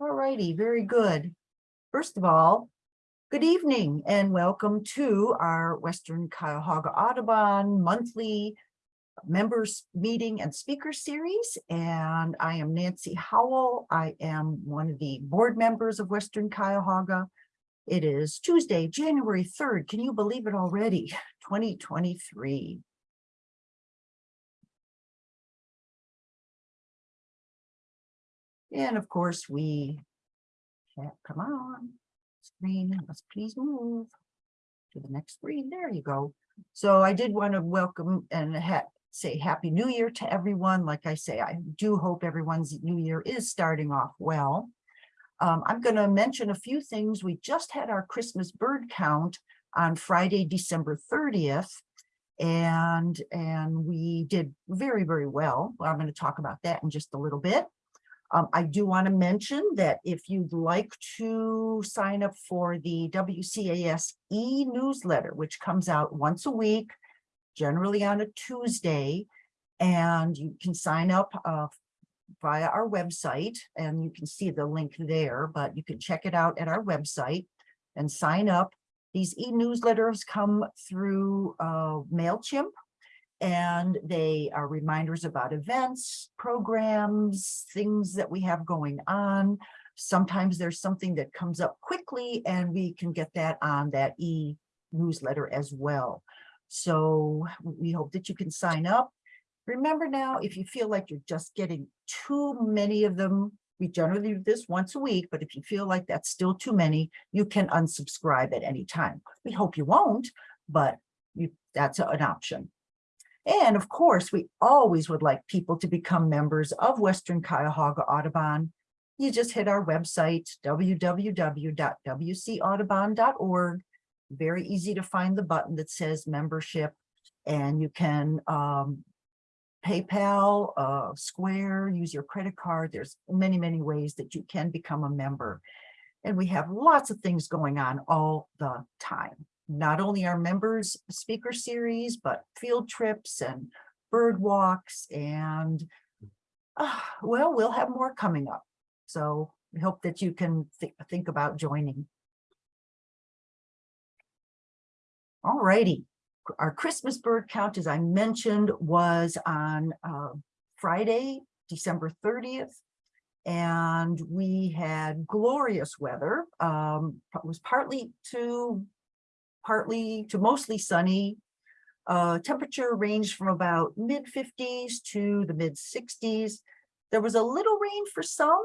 All righty, very good. First of all, good evening and welcome to our Western Cuyahoga Audubon monthly members meeting and speaker series. And I am Nancy Howell. I am one of the board members of Western Cuyahoga. It is Tuesday, January 3rd. Can you believe it already? 2023. And of course, we, yeah, come on, screen, let's please move to the next screen. There you go. So I did want to welcome and say Happy New Year to everyone. Like I say, I do hope everyone's new year is starting off well. Um, I'm going to mention a few things. We just had our Christmas bird count on Friday, December 30th. And, and we did very, very well. I'm going to talk about that in just a little bit. Um, I do want to mention that if you'd like to sign up for the WCAS e-newsletter, which comes out once a week, generally on a Tuesday, and you can sign up uh, via our website, and you can see the link there, but you can check it out at our website and sign up. These e-newsletters come through uh, MailChimp, and they are reminders about events, programs, things that we have going on. Sometimes there's something that comes up quickly and we can get that on that e-newsletter as well. So we hope that you can sign up. Remember now, if you feel like you're just getting too many of them, we generally do this once a week, but if you feel like that's still too many, you can unsubscribe at any time. We hope you won't, but you, that's an option. And of course, we always would like people to become members of Western Cuyahoga Audubon. You just hit our website, www.wcaudubon.org. Very easy to find the button that says membership and you can um, PayPal, uh, Square, use your credit card. There's many, many ways that you can become a member. And we have lots of things going on all the time not only our members speaker series, but field trips and bird walks and uh, well, we'll have more coming up. So we hope that you can th think about joining. All righty. Our Christmas bird count, as I mentioned, was on uh, Friday, December 30th. And we had glorious weather. Um, it was partly to partly to mostly sunny. Uh, temperature ranged from about mid 50s to the mid 60s. There was a little rain for some.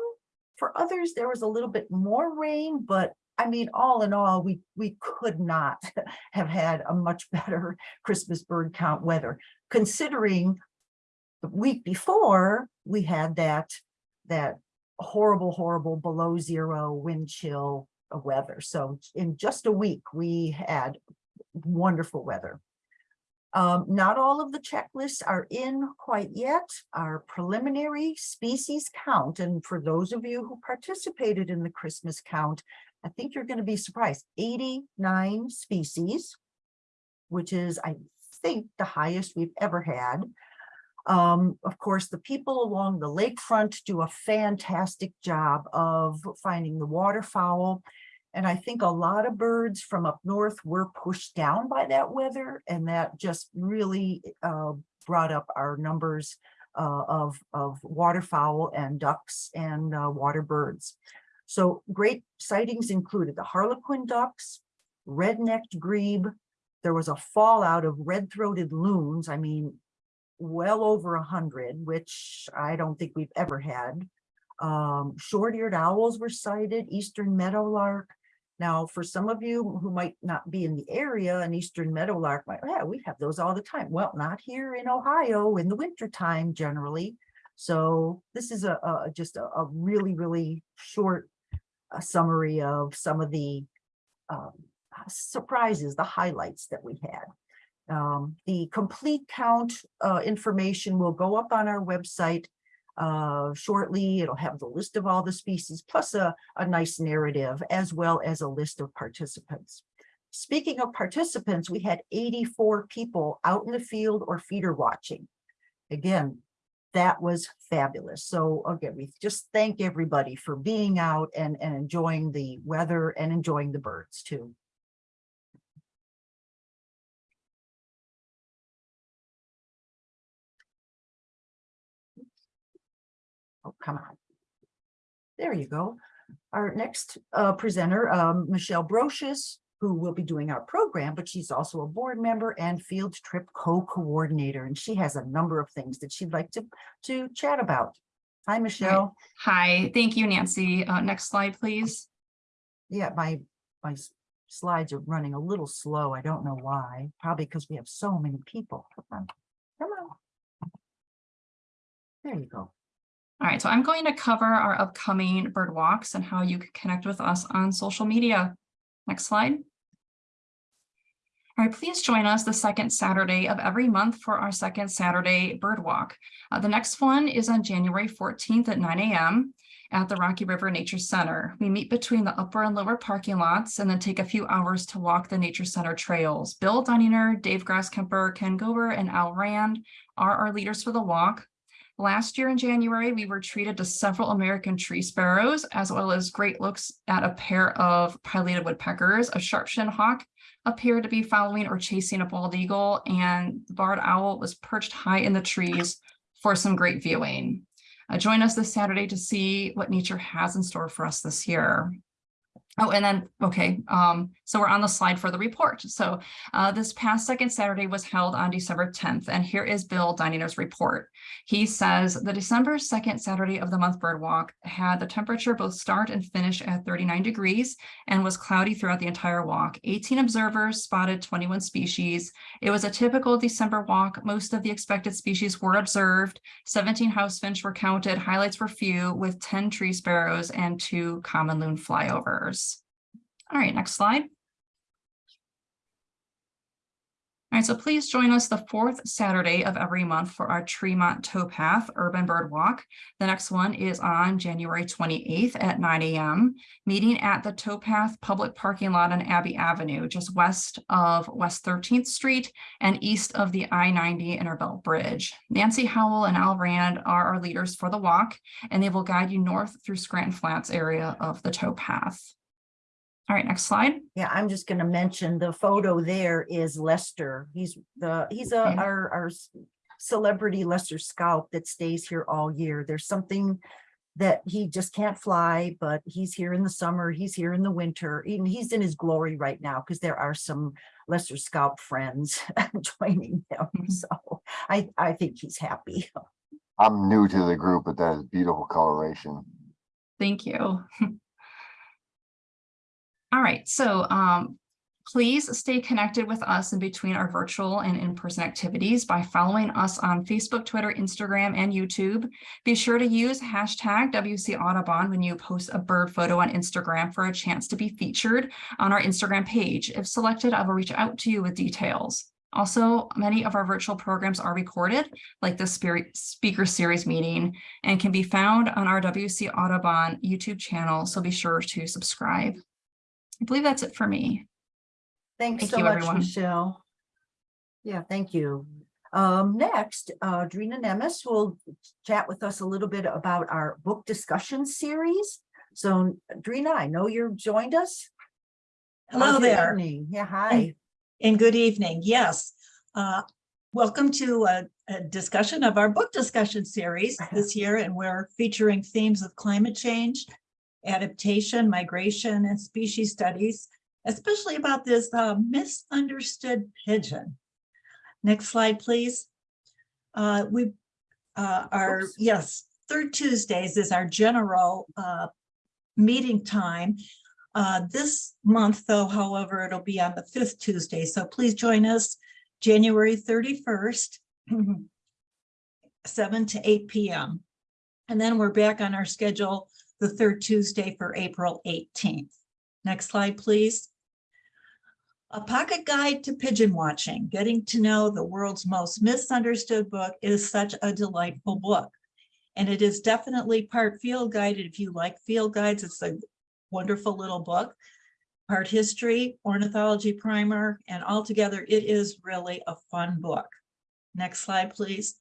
For others, there was a little bit more rain, but I mean, all in all, we, we could not have had a much better Christmas bird count weather, considering the week before we had that, that horrible, horrible below zero wind chill weather. So in just a week, we had wonderful weather. Um, not all of the checklists are in quite yet. Our preliminary species count, and for those of you who participated in the Christmas count, I think you're going to be surprised, 89 species, which is, I think, the highest we've ever had. Um, of course, the people along the lakefront do a fantastic job of finding the waterfowl and I think a lot of birds from up north were pushed down by that weather, and that just really uh, brought up our numbers uh, of, of waterfowl and ducks and uh, water birds. So great sightings included the harlequin ducks, red-necked grebe. There was a fallout of red-throated loons. I mean, well over a hundred, which I don't think we've ever had. Um, short-eared owls were sighted, eastern meadowlark, now, for some of you who might not be in the area, an eastern meadowlark might, yeah, we have those all the time. Well, not here in Ohio in the wintertime generally. So this is a, a just a, a, really, really short uh, summary of some of the um, surprises, the highlights that we had. Um, the complete count uh, information will go up on our website uh, shortly. It'll have the list of all the species plus a, a nice narrative as well as a list of participants. Speaking of participants, we had 84 people out in the field or feeder watching. Again, that was fabulous. So again, we just thank everybody for being out and, and enjoying the weather and enjoying the birds too. Come on. There you go. Our next uh, presenter, um, Michelle Brochus, who will be doing our program, but she's also a board member and field trip co-coordinator, and she has a number of things that she'd like to, to chat about. Hi, Michelle. Hi, thank you, Nancy. Uh, next slide, please. Yeah, my, my slides are running a little slow. I don't know why. Probably because we have so many people. Come on, come on. There you go. All right, so I'm going to cover our upcoming bird walks and how you can connect with us on social media. Next slide. All right, please join us the second Saturday of every month for our second Saturday bird walk. Uh, the next one is on January 14th at 9 a.m. at the Rocky River Nature Center. We meet between the upper and lower parking lots and then take a few hours to walk the Nature Center trails. Bill Dunninger, Dave Grasskemper, Ken Gober, and Al Rand are our leaders for the walk. Last year in January, we were treated to several American tree sparrows, as well as great looks at a pair of pileated woodpeckers. A sharp-shinned hawk appeared to be following or chasing a bald eagle, and the barred owl was perched high in the trees for some great viewing. Uh, join us this Saturday to see what nature has in store for us this year. Oh, and then, okay, um, so we're on the slide for the report. So uh, this past second Saturday was held on December 10th, and here is Bill Dininger's report. He says the December 2nd Saturday of the month bird walk had the temperature both start and finish at 39 degrees and was cloudy throughout the entire walk. 18 observers spotted 21 species. It was a typical December walk. Most of the expected species were observed. 17 house finch were counted. Highlights were few with 10 tree sparrows and two common loon flyovers. All right, next slide. All right, so please join us the fourth Saturday of every month for our Tremont Towpath Urban Bird Walk. The next one is on January 28th at 9 a.m. Meeting at the Towpath Public Parking Lot on Abbey Avenue, just west of West 13th Street and east of the I-90 Innerbelt Bridge. Nancy Howell and Al Rand are our leaders for the walk, and they will guide you north through Scranton Flats area of the towpath. All right, next slide. Yeah, I'm just gonna mention the photo there is Lester. He's the, he's a, Okay. our, our celebrity Lesser Scaup that stays here all year. There's something that he just can't fly, but he's here in the summer, he's here in the winter, and he's in his glory right now because there are some Lesser Scaup friends joining him. Mhm. So I, I think he's happy. I'm new to the group, but that is beautiful coloration. Thank you. All right, so um, please stay connected with us in between our virtual and in-person activities by following us on Facebook, Twitter, Instagram, and YouTube. Be sure to use hashtag WC Audubon when you post a bird photo on Instagram for a chance to be featured on our Instagram page. If selected, I will reach out to you with details. Also, many of our virtual programs are recorded, like the speaker series meeting, and can be found on our WC Audubon YouTube channel, so be sure to subscribe. I believe that's it for me. Thanks Thank so you, much, everyone. Michelle. Yeah, thank you. Um, next, uh, Drina Nemes will chat with us a little bit about our book discussion series. So Drina, I know you've joined us. Hello How's there evening? Yeah, hi. and good evening. Yes. Uh, Welcome to a, a discussion of our book discussion series this year, and we're featuring themes of climate change, adaptation, migration, and species studies, especially about this uh, misunderstood pigeon. Next slide, please. Uh, We, uh, our, Oops. yes, third Tuesdays is our general uh, meeting time. Uh, This month, though, however, it'll be on the fifth Tuesday, so please join us January thirty-first, seven to eight PM. And then we're back on our schedule the third Tuesday for April eighteenth. Next slide, please. A pocket guide to pigeon watching, getting to know the world's most misunderstood book is such a delightful book. And it is definitely part field guided. If you like field guides, it's a wonderful little book. Part history, ornithology primer, and altogether it is really a fun book. Next slide, please.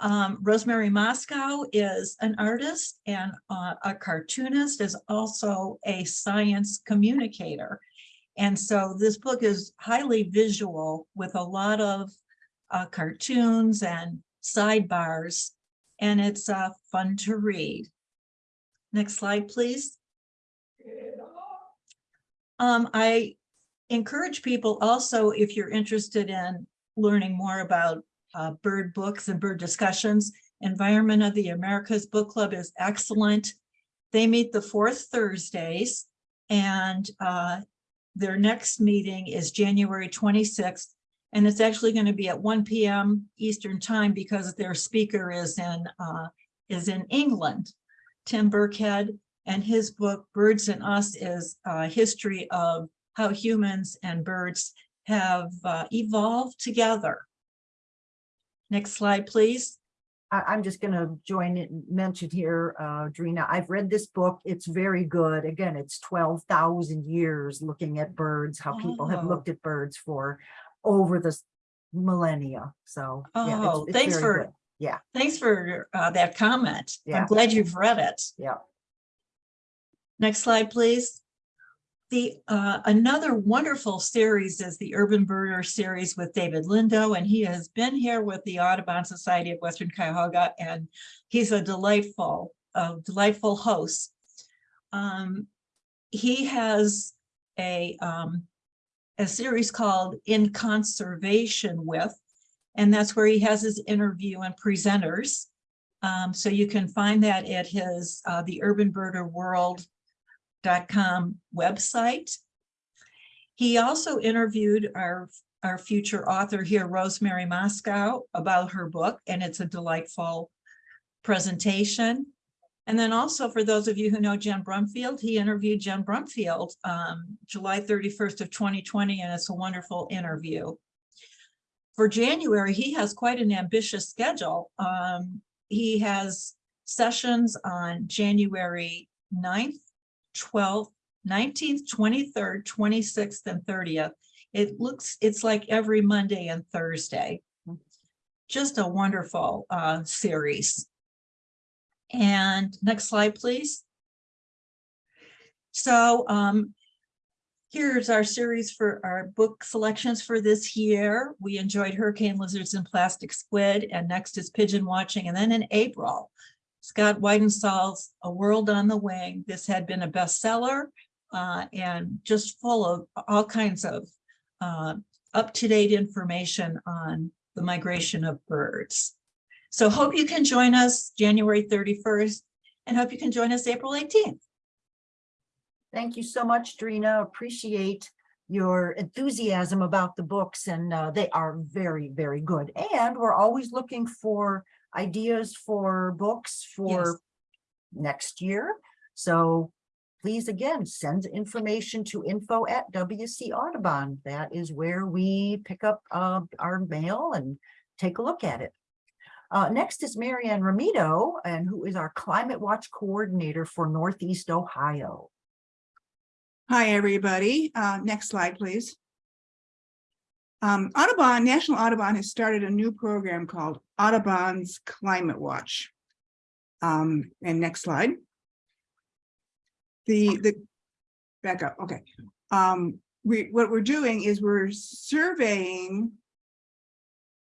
Um, Rosemary Mosco is an artist and uh, a cartoonist, is also a science communicator. And so this book is highly visual with a lot of uh, cartoons and sidebars, and it's uh, fun to read. Next slide, please. Um, I encourage people also, if you're interested in learning more about uh, bird books and bird discussions, Environment of the Americas Book Club is excellent. They meet the fourth Thursdays and uh, their next meeting is January twenty-sixth. And it's actually going to be at one PM Eastern Time because their speaker is in uh, is in England. Tim Birkhead and his book Birds and Us is a history of how humans and birds have uh, evolved together. Next slide, please. I'm just gonna join it and mention here, uh, Drina, I've read this book. It's very good. Again, it's twelve thousand years looking at birds, how people have Oh. looked at birds for over the millennia. So. yeah, it's- Oh, it's thanks for- good. Yeah, Thanks for uh, that comment. I'm glad you've read it. yeah. Next slide, please. The, uh, another wonderful series is the Urban Birder series with David Lindo, and he has been here with the Audubon Society of Western Cuyahoga, and he's a delightful, delightful host. Um, he has a, um, a series called In Conversation With, and that's where he has his interview and presenters. Um, so you can find that at his, uh, the Urban Birder World com website. He also interviewed our, our future author here, Rosemary Mosco, about her book, and it's a delightful presentation. And then also for those of you who know Jen Brumfield, he interviewed Jen Brumfield um, July 31st of 2020, and it's a wonderful interview. For January, he has quite an ambitious schedule. Um, he has sessions on January 9th, twelfth, nineteenth, twenty-third, twenty-sixth, and thirtieth. It looks, it's like every Monday and Thursday. Just a wonderful uh series. And next slide, please. So um here's our series for our book selections for this year. We enjoyed Hurricane Lizards and Plastic Squid, and next is Pigeon Watching, and then in April, Scott Weidensaul's A World on the Wing. This had been a bestseller uh, and just full of all kinds of uh, up-to-date information on the migration of birds. So hope you can join us January 31st and hope you can join us April 18th. Thank you so much, Drina. Appreciate your enthusiasm about the books and uh, they are very, very good. And we're always looking for ideas for books for next year. So please again, send information to info at WC Audubon. That is where we pick up uh, our mail and take a look at it. Uh, next is Marianne Ramito, and who is our Climate Watch Coordinator for Northeast Ohio. Hi, everybody. Uh, next slide, please. Um, Audubon, National Audubon has started a new program called Audubon's Climate Watch. Um, and next slide. The, the, back up, okay. Um, we, what we're doing is we're surveying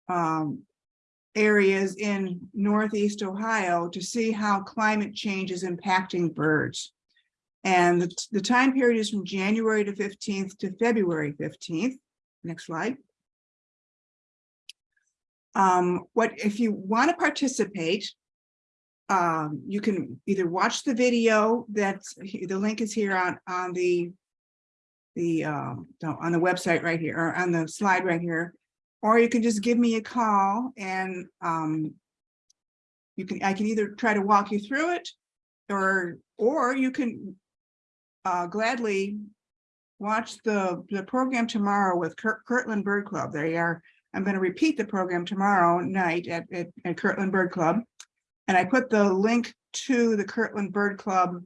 um, areas in Northeast Ohio to see how climate change is impacting birds. And the, the time period is from January to fifteenth to February fifteenth. Next slide. Um, what, if you want to participate, um, you can either watch the video that's, the link is here on, on the, the, um, on the website right here, or on the slide right here, or you can just give me a call and, um, you can, I can either try to walk you through it, or, or you can uh, gladly watch the, the program tomorrow with Kurt, Kirtland Bird Club. They are, I'm going to repeat the program tomorrow night at, at, at Kirtland Bird Club. And I put the link to the Kirtland Bird Club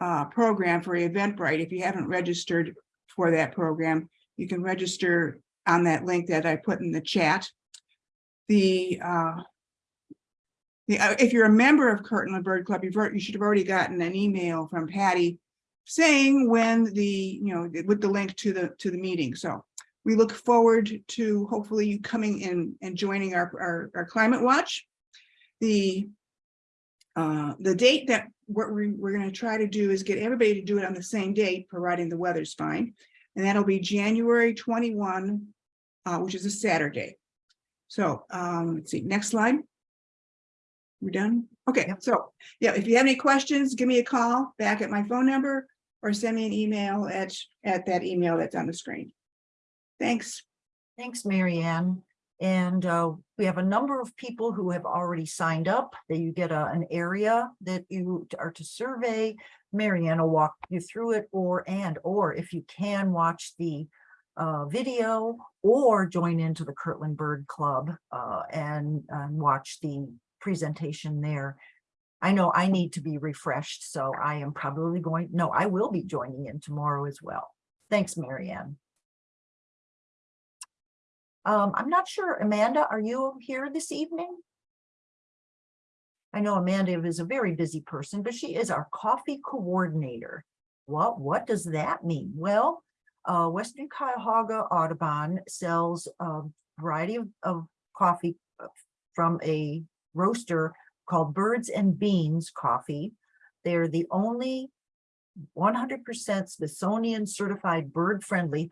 uh, program for Eventbrite. If you haven't registered for that program, you can register on that link that I put in the chat. The uh, the, uh, if you're a member of Kirtland Bird Club, you've, you should have already gotten an email from Patty saying when the, you know, with the link to the, to the meeting. So we look forward to hopefully you coming in and joining our, our, our climate watch. The, uh, the date that what we're, we're gonna try to do is get everybody to do it on the same date, providing the weather's fine. And that'll be January twenty-one, uh, which is a Saturday. So, um, let's see, next slide. We're done? Okay, Yep. so, yeah, if you have any questions, give me a call back at my phone number or send me an email at, at that email that's on the screen. Thanks. Thanks, Mary Ann. And uh, we have a number of people who have already signed up, that you get a, an area that you are to survey. Marianne will walk you through it, or, and, or if you can watch the uh, video or join into the Kirtland Bird Club uh, and, and watch the presentation there. I know I need to be refreshed, so I am probably going, no, I will be joining in tomorrow as well. Thanks, Mary Ann. Um, I'm not sure, Amanda, are you here this evening? I know Amanda is a very busy person, but she is our coffee coordinator. What, what does that mean? Well, uh, Western Cuyahoga Audubon sells a variety of, of coffee uh, from a roaster called Birds and Beans Coffee. They're the only one hundred percent Smithsonian certified bird friendly.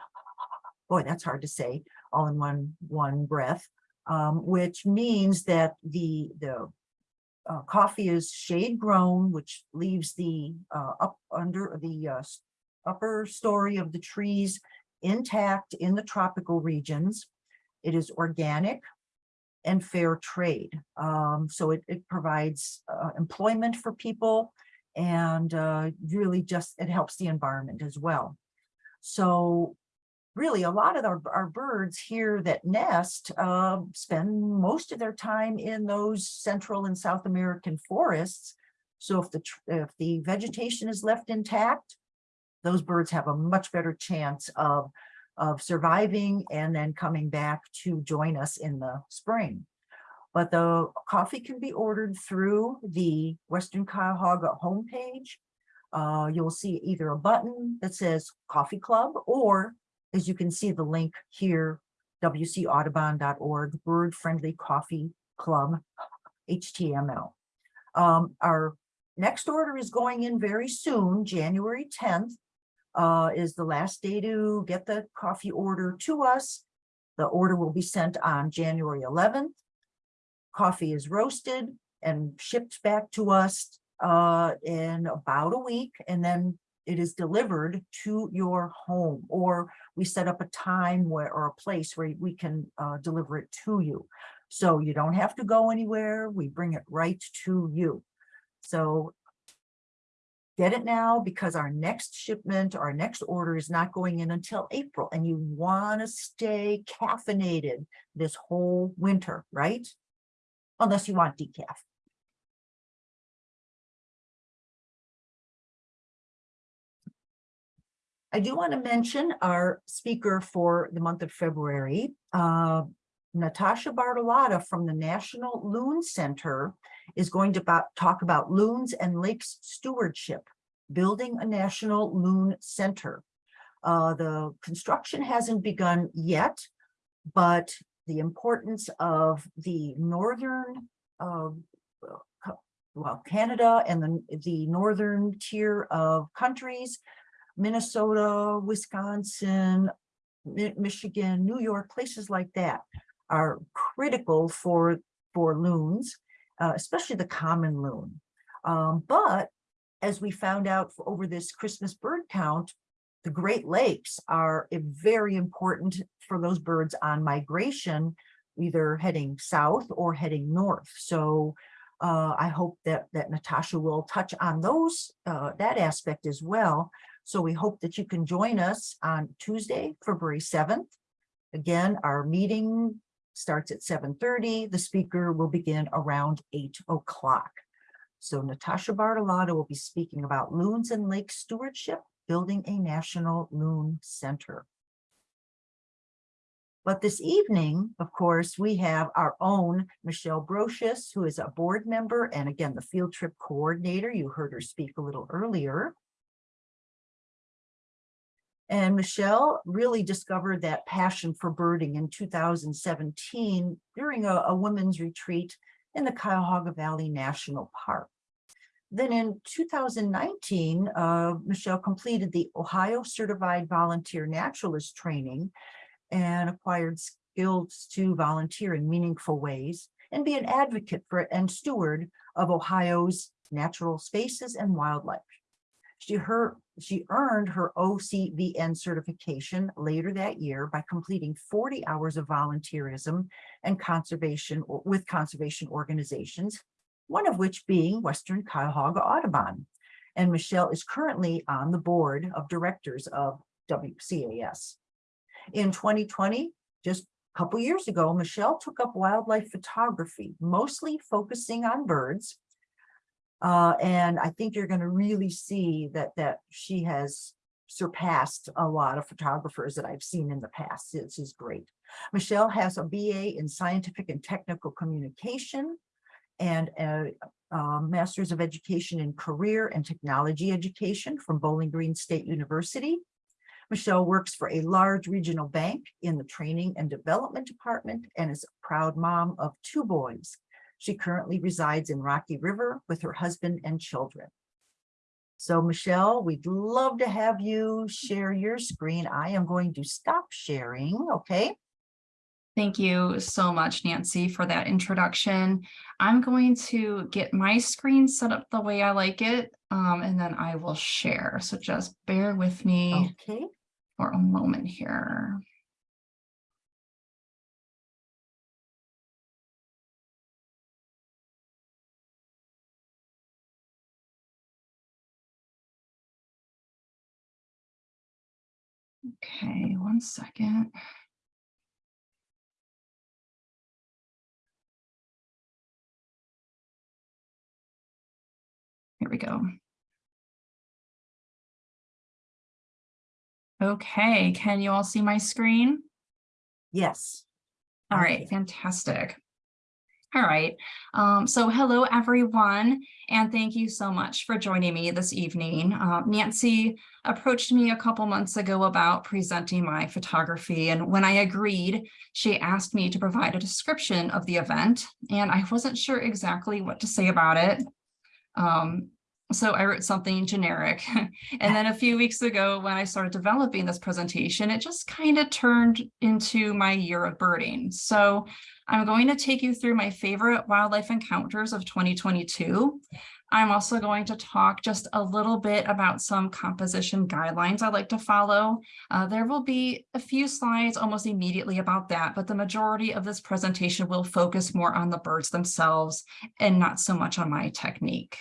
Boy, that's hard to say all in one, one breath, um, which means that the, the uh, coffee is shade grown, which leaves the, uh, up under the, uh, upper story of the trees intact in the tropical regions. It is organic and fair trade. Um, so it, it provides, uh, employment for people and, uh, really just, it helps the environment as well. So really a lot of our, our birds here that nest uh, spend most of their time in those Central and South American forests. So if the, if the vegetation is left intact, those birds have a much better chance of, of surviving and then coming back to join us in the spring. But the coffee can be ordered through the Western Cuyahoga homepage. Uh, you'll see either a button that says Coffee Club or as you can see the link here, wcaudubon.org, Bird Friendly Coffee Club, HTML. Um, our next order is going in very soon, January tenth. Uh, is the last day to get the coffee order to us. The order will be sent on January eleventh. Coffee is roasted and shipped back to us uh, in about a week, and then it is delivered to your home, or we set up a time where, or a place where we can uh, deliver it to you. So you don't have to go anywhere. We bring it right to you. So get it now because our next shipment, our next order is not going in until April and you want to stay caffeinated this whole winter, right? Unless you want decaf. I do want to mention our speaker for the month of February, uh, Natasha Bartolotta from the National Loon Center is going to talk about loons and lakes stewardship, building a national loon center. Uh, the construction hasn't begun yet, but the importance of the northern, uh, well, Canada and the, the northern tier of countries Minnesota, Wisconsin, Mi- Michigan, New York, places like that are critical for, for loons, uh, especially the common loon. Um, but as we found out over this Christmas bird count, the Great Lakes are very important for those birds on migration, either heading south or heading north. So uh, I hope that, that Natasha will touch on those, uh, that aspect as well. So we hope that you can join us on Tuesday, February seventh. Again, our meeting starts at seven thirty. The speaker will begin around eight o'clock. So Natasha Bartolotta will be speaking about loons and lake stewardship, building a national loon center. But this evening, of course, we have our own Michelle Brochus, who is a board member and again, the field trip coordinator. You heard her speak a little earlier. And Michelle really discovered that passion for birding in 2017 during a, a women's retreat in the Cuyahoga Valley National Park. Then in 2019, uh, Michelle completed the Ohio Certified Volunteer Naturalist Training and acquired skills to volunteer in meaningful ways and be an advocate for and steward of Ohio's natural spaces and wildlife. She, her, she earned her OCVN certification later that year by completing 40 hours of volunteerism and conservation with conservation organizations, one of which being Western Cuyahoga Audubon. And Michelle is currently on the board of directors of WCAS. In 2020, just a couple years ago, Michelle took up wildlife photography, mostly focusing on birds. Uh, and I think you're going to really see that that she has surpassed a lot of photographers that I've seen in the past. This is great. Michelle has a BA in scientific and technical communication and a, a master's of education in career and technology education from Bowling Green State University. Michelle works for a large regional bank in the training and development department and is a proud mom of two boys. She currently resides in Rocky River with her husband and children. So Michelle, we'd love to have you share your screen. I am going to stop sharing, okay? Thank you so much, Nancy, for that introduction. I'm going to get my screen set up the way I like it, um, and then I will share. So just bear with me Okay, for a moment here. Okay, one second. Here we go. Okay, can you all see my screen? yes. All right, fantastic. All right, um, so hello, everyone, and thank you so much for joining me this evening. Uh, Nancy approached me a couple months ago about presenting my photography, and when I agreed, she asked me to provide a description of the event, and I wasn't sure exactly what to say about it. Um, so I wrote something generic. And then a few weeks ago, when I started developing this presentation, it just kind of turned into my year of birding. So I'm going to take you through my favorite wildlife encounters of 2022. I'm also going to talk just a little bit about some composition guidelines I like to follow. Uh, there will be a few slides almost immediately about that, but the majority of this presentation will focus more on the birds themselves and not so much on my technique.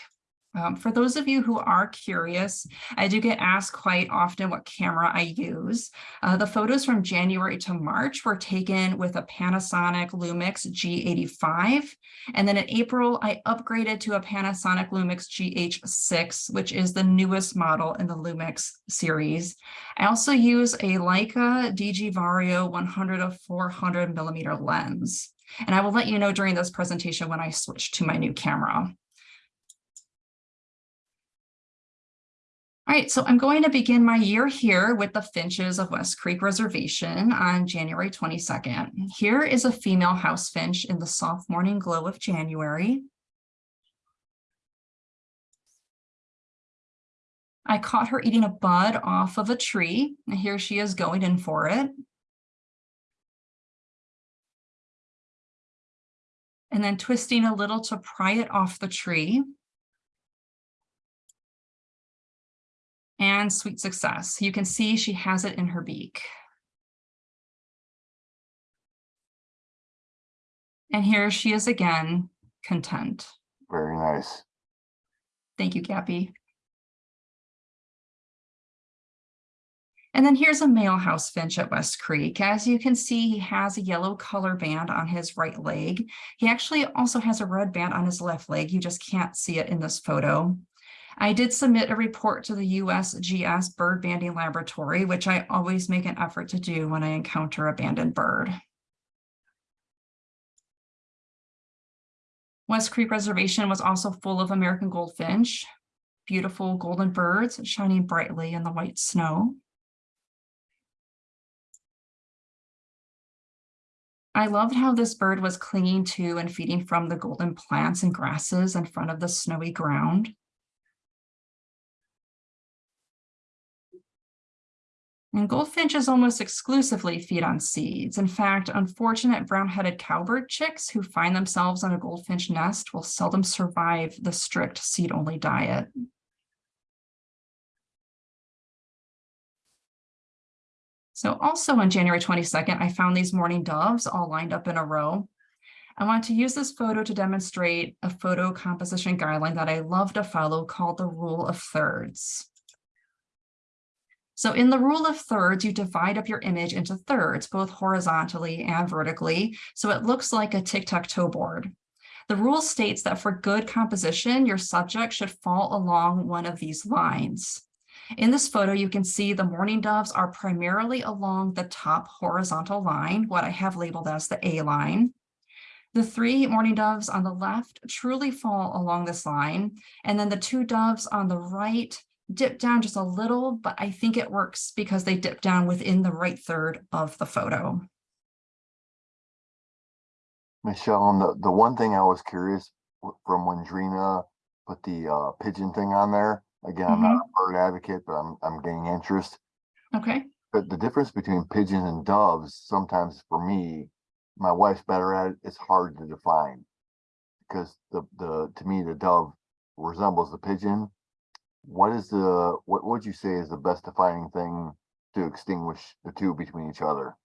Um, for those of you who are curious, I do get asked quite often what camera I use. Uh, the photos from January to March were taken with a Panasonic Lumix G85. And then in April, I upgraded to a Panasonic Lumix GH6, which is the newest model in the Lumix series. I also use a Leica DG Vario 100 of 400 millimeter lens. And I will let you know during this presentation when I switch to my new camera. All right, so I'm going to begin my year here with the Finches of West Creek Reservation on January 22nd. Here is a female house finch in the soft morning glow of January. I caught her eating a bud off of a tree, and here she is going in for it. And then twisting a little to pry it off the tree. And sweet success. You can see she has it in her beak. And here she is again, content. Very nice. Thank you, Gappy. And then here's a male house finch at West Creek. As you can see, he has a yellow color band on his right leg. He actually also has a red band on his left leg. You just can't see it in this photo. I did submit a report to the USGS Bird Banding Laboratory, which I always make an effort to do when I encounter abandoned bird. West Creek Reservation was also full of American goldfinch, beautiful golden birds shining brightly in the white snow. I loved how this bird was clinging to and feeding from the golden plants and grasses in front of the snowy ground. And goldfinches almost exclusively feed on seeds. In fact, unfortunate brown-headed cowbird chicks who find themselves on a goldfinch nest will seldom survive the strict seed-only diet. So also on January 22nd, I found these mourning doves all lined up in a row. I want to use this photo to demonstrate a photo composition guideline that I love to follow called the rule of thirds. So in the rule of thirds, you divide up your image into thirds, both horizontally and vertically, so it looks like a tic-tac-toe board. The rule states that for good composition, your subject should fall along one of these lines. In this photo, you can see the mourning doves are primarily along the top horizontal line, what I have labeled as the A line. The three mourning doves on the left truly fall along this line, and then the two doves on the right dip down just a little, but I think it works because they dip down within the right third of the photo. Michelle, and the, the one thing I was curious from when Drina put the uh, pigeon thing on there, again, I'm not a bird advocate, but I'm, I'm gaining interest. Okay, But the difference between pigeons and doves, sometimes for me, my wife's better at it, it's hard to define. Because the, the, to me, the dove resembles the pigeon. What is the, what would you say is the best defining thing to extinguish the two between each other?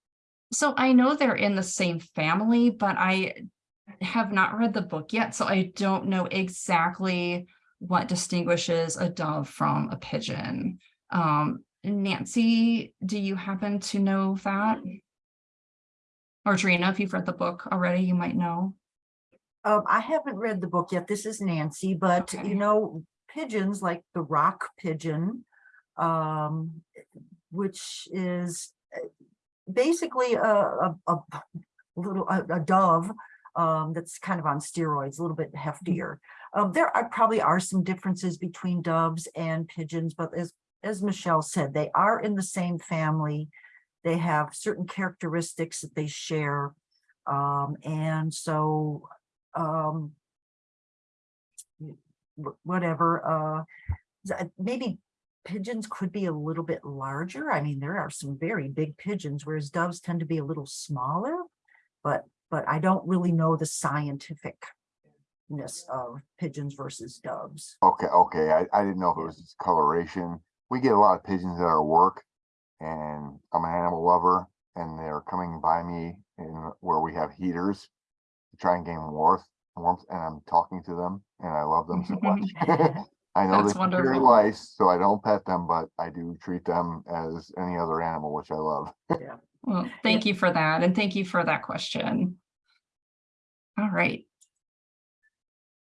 so I know they're in the same family, but I have not read the book yet, so I don't know exactly what distinguishes a dove from a pigeon. Um, Nancy, do you happen to know that? Or Drina, if you've read the book already, you might know. Um, I haven't read the book yet. This is Nancy, but Okay. you know, pigeons like the rock pigeon, um, which is uh, basically a, a, a little, a, a dove, um, that's kind of on steroids, a little bit heftier. Um, there are probably are some differences between doves and pigeons, but as, as Michelle said, they are in the same family. They have certain characteristics that they share. Um, and so um whatever uh maybe pigeons could be a little bit larger i mean there are some very big pigeons whereas doves tend to be a little smaller but but i don't really know the scientificness of pigeons versus doves Okay, okay, I, I didn't know if it was coloration. We get a lot of pigeons at our work. And I'm an animal lover and they're coming by me in where we have heaters. To try and gain warmth, warmth, and I'm um, talking to them and I love them so much. I know That's they're very wonderful. nice, so I don't pet them, but I do treat them as any other animal, which I love. yeah. Well, thank you for that, and thank you for that question. All right.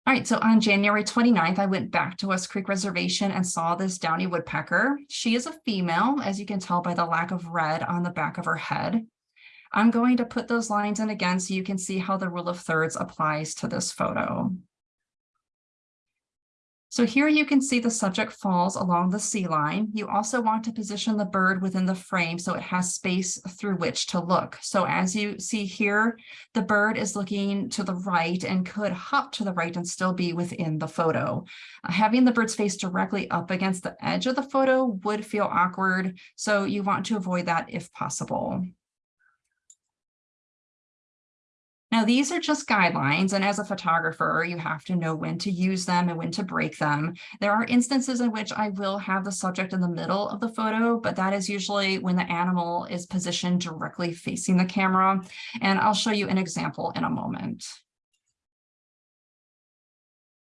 All right, so on January 29th, I went back to West Creek Reservation and saw this downy woodpecker. She is a female, as you can tell by the lack of red on the back of her head. I'm going to put those lines in again so you can see how the rule of thirds applies to this photo. So here you can see the subject falls along the C line. You also want to position the bird within the frame so it has space through which to look. So as you see here, the bird is looking to the right and could hop to the right and still be within the photo. Having the bird's face directly up against the edge of the photo would feel awkward, so you want to avoid that if possible. Now, these are just guidelines, and as a photographer, you have to know when to use them and when to break them. There are instances in which I will have the subject in the middle of the photo, but that is usually when the animal is positioned directly facing the camera. And I'll show you an example in a moment.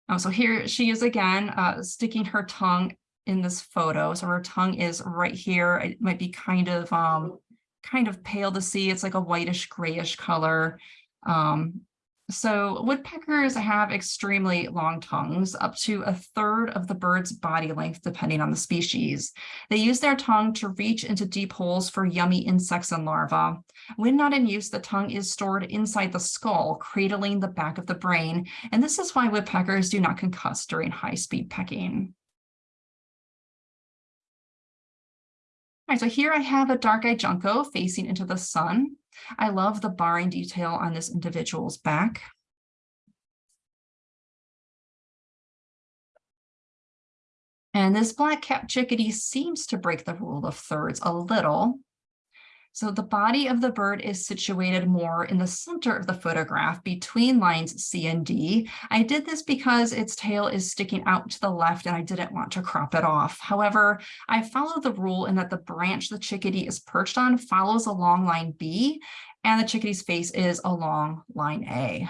Oh, so here she is again, uh, sticking her tongue in this photo. So her tongue is right here. It might be kind of, um, kind of pale to see. It's like a whitish grayish color. Um, So woodpeckers have extremely long tongues, up to a third of the bird's body length, depending on the species. They use their tongue to reach into deep holes for yummy insects and larvae. When not in use, the tongue is stored inside the skull, cradling the back of the brain. And this is why woodpeckers do not concuss during high-speed pecking. All right, so here I have a dark-eyed junco facing into the sun. I love the barring detail on this individual's back. And this black cap chickadee seems to break the rule of thirds a little. So the body of the bird is situated more in the center of the photograph between lines C and D. I did this because its tail is sticking out to the left and I didn't want to crop it off. However, I follow the rule in that the branch the chickadee is perched on follows along line B and the chickadee's face is along line A.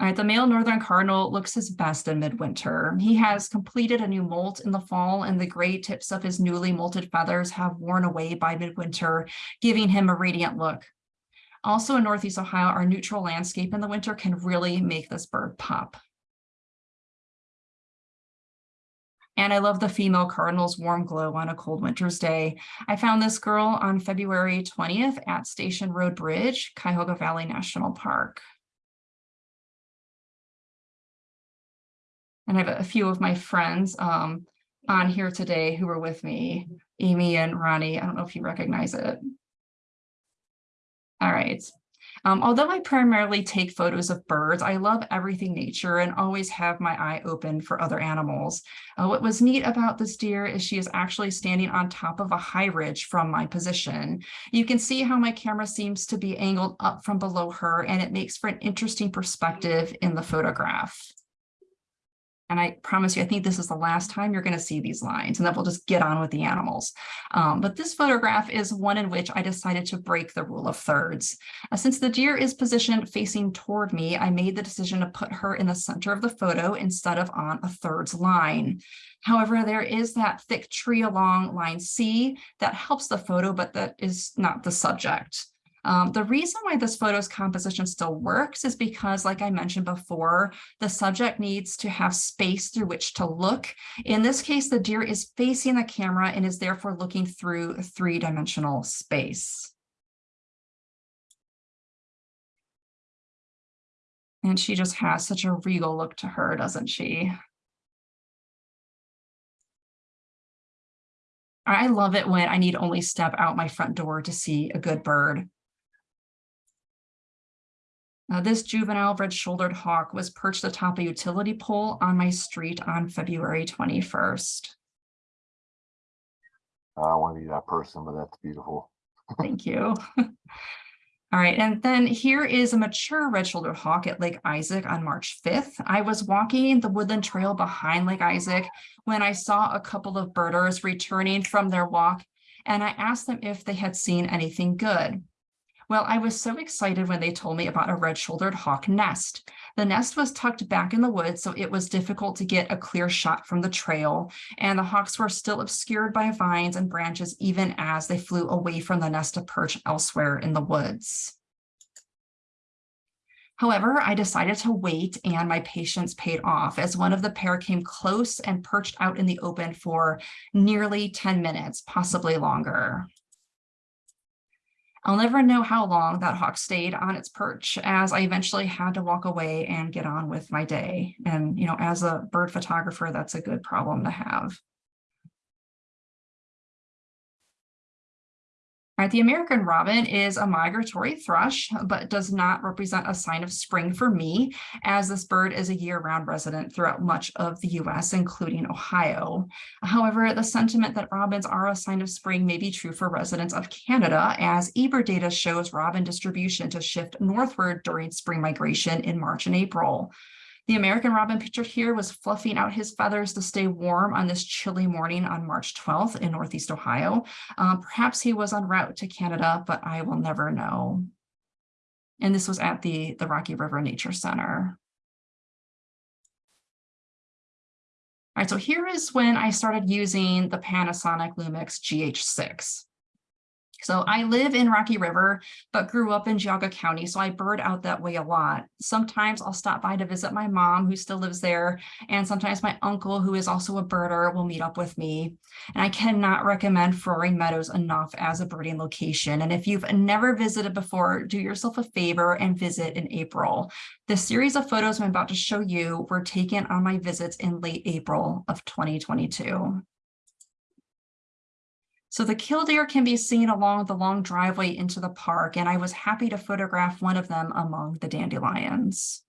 All right, the male northern cardinal looks his best in midwinter. He has completed a new molt in the fall and the gray tips of his newly molted feathers have worn away by midwinter, giving him a radiant look. Also in Northeast Ohio, our neutral landscape in the winter can really make this bird pop. And I love the female cardinal's warm glow on a cold winter's day. I found this girl on February 20th at Station Road Bridge, Cuyahoga Valley National Park. And I have a few of my friends um, on here today who were with me, Amy and Ronnie. I don't know if you recognize it. All right. Um, although I primarily take photos of birds, I love everything nature and always have my eye open for other animals. Uh, what was neat about this deer is she is actually standing on top of a high ridge from my position. You can see how my camera seems to be angled up from below her and it makes for an interesting perspective in the photograph. And I promise you, I think this is the last time you're going to see these lines and then we'll just get on with the animals. Um, but this photograph is one in which I decided to break the rule of thirds. Uh, since the deer is positioned facing toward me, I made the decision to put her in the center of the photo instead of on a thirds line. However, there is that thick tree along line C that helps the photo, but that is not the subject. Um, the reason why this photo's composition still works is because, like I mentioned before, the subject needs to have space through which to look. In this case, the deer is facing the camera and is therefore looking through three-dimensional space. And she just has such a regal look to her, doesn't she? I love it when I need only step out my front door to see a good bird. Uh, this juvenile red-shouldered hawk was perched atop a utility pole on my street on February 21st. I want to be that person, but that's beautiful. Thank you. All right, and then here is a mature red-shouldered hawk at Lake Isaac on March 5th. I was walking the woodland trail behind Lake Isaac when I saw a couple of birders returning from their walk, and I asked them if they had seen anything good. Well, I was so excited when they told me about a red-shouldered hawk nest. The nest was tucked back in the woods, so it was difficult to get a clear shot from the trail, and the hawks were still obscured by vines and branches even as they flew away from the nest to perch elsewhere in the woods. However, I decided to wait and my patience paid off as one of the pair came close and perched out in the open for nearly 10 minutes, possibly longer. I'll never know how long that hawk stayed on its perch as I eventually had to walk away and get on with my day. And, you know, as a bird photographer, that's a good problem to have. Right, the American robin is a migratory thrush, but does not represent a sign of spring for me, as this bird is a year-round resident throughout much of the U.S., including Ohio. However, the sentiment that robins are a sign of spring may be true for residents of Canada, as eBird data shows robin distribution to shift northward during spring migration in March and April. The American robin pictured here was fluffing out his feathers to stay warm on this chilly morning on March 12th in Northeast Ohio. Um, perhaps he was en route to Canada, but I will never know. And this was at the, the Rocky River Nature Center. All right, so here is when I started using the Panasonic Lumix GH6. So I live in Rocky River, but grew up in Geauga County, so I bird out that way a lot. Sometimes I'll stop by to visit my mom who still lives there, and sometimes my uncle, who is also a birder, will meet up with me. And I cannot recommend Frohring Meadows enough as a birding location. And if you've never visited before, do yourself a favor and visit in April. The series of photos I'm about to show you were taken on my visits in late April of 2022. So the killdeer can be seen along the long driveway into the park, and I was happy to photograph one of them among the dandelions.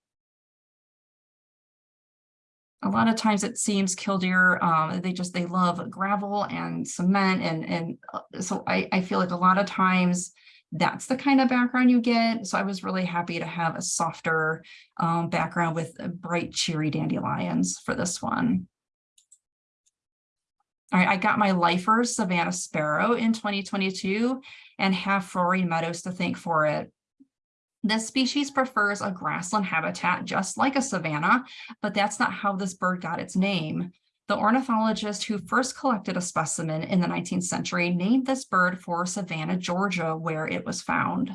A lot of times it seems killdeer, um, they just, they love gravel and cement and, and uh, so I, I feel like a lot of times that's the kind of background you get. So I was really happy to have a softer um, background with bright cheery dandelions for this one. All right, I got my lifers Savannah Sparrow in 2022 and have Frohring Meadows to thank for it. This species prefers a grassland habitat just like a savanna, but that's not how this bird got its name. The ornithologist who first collected a specimen in the 19th century named this bird for Savannah, Georgia, where it was found.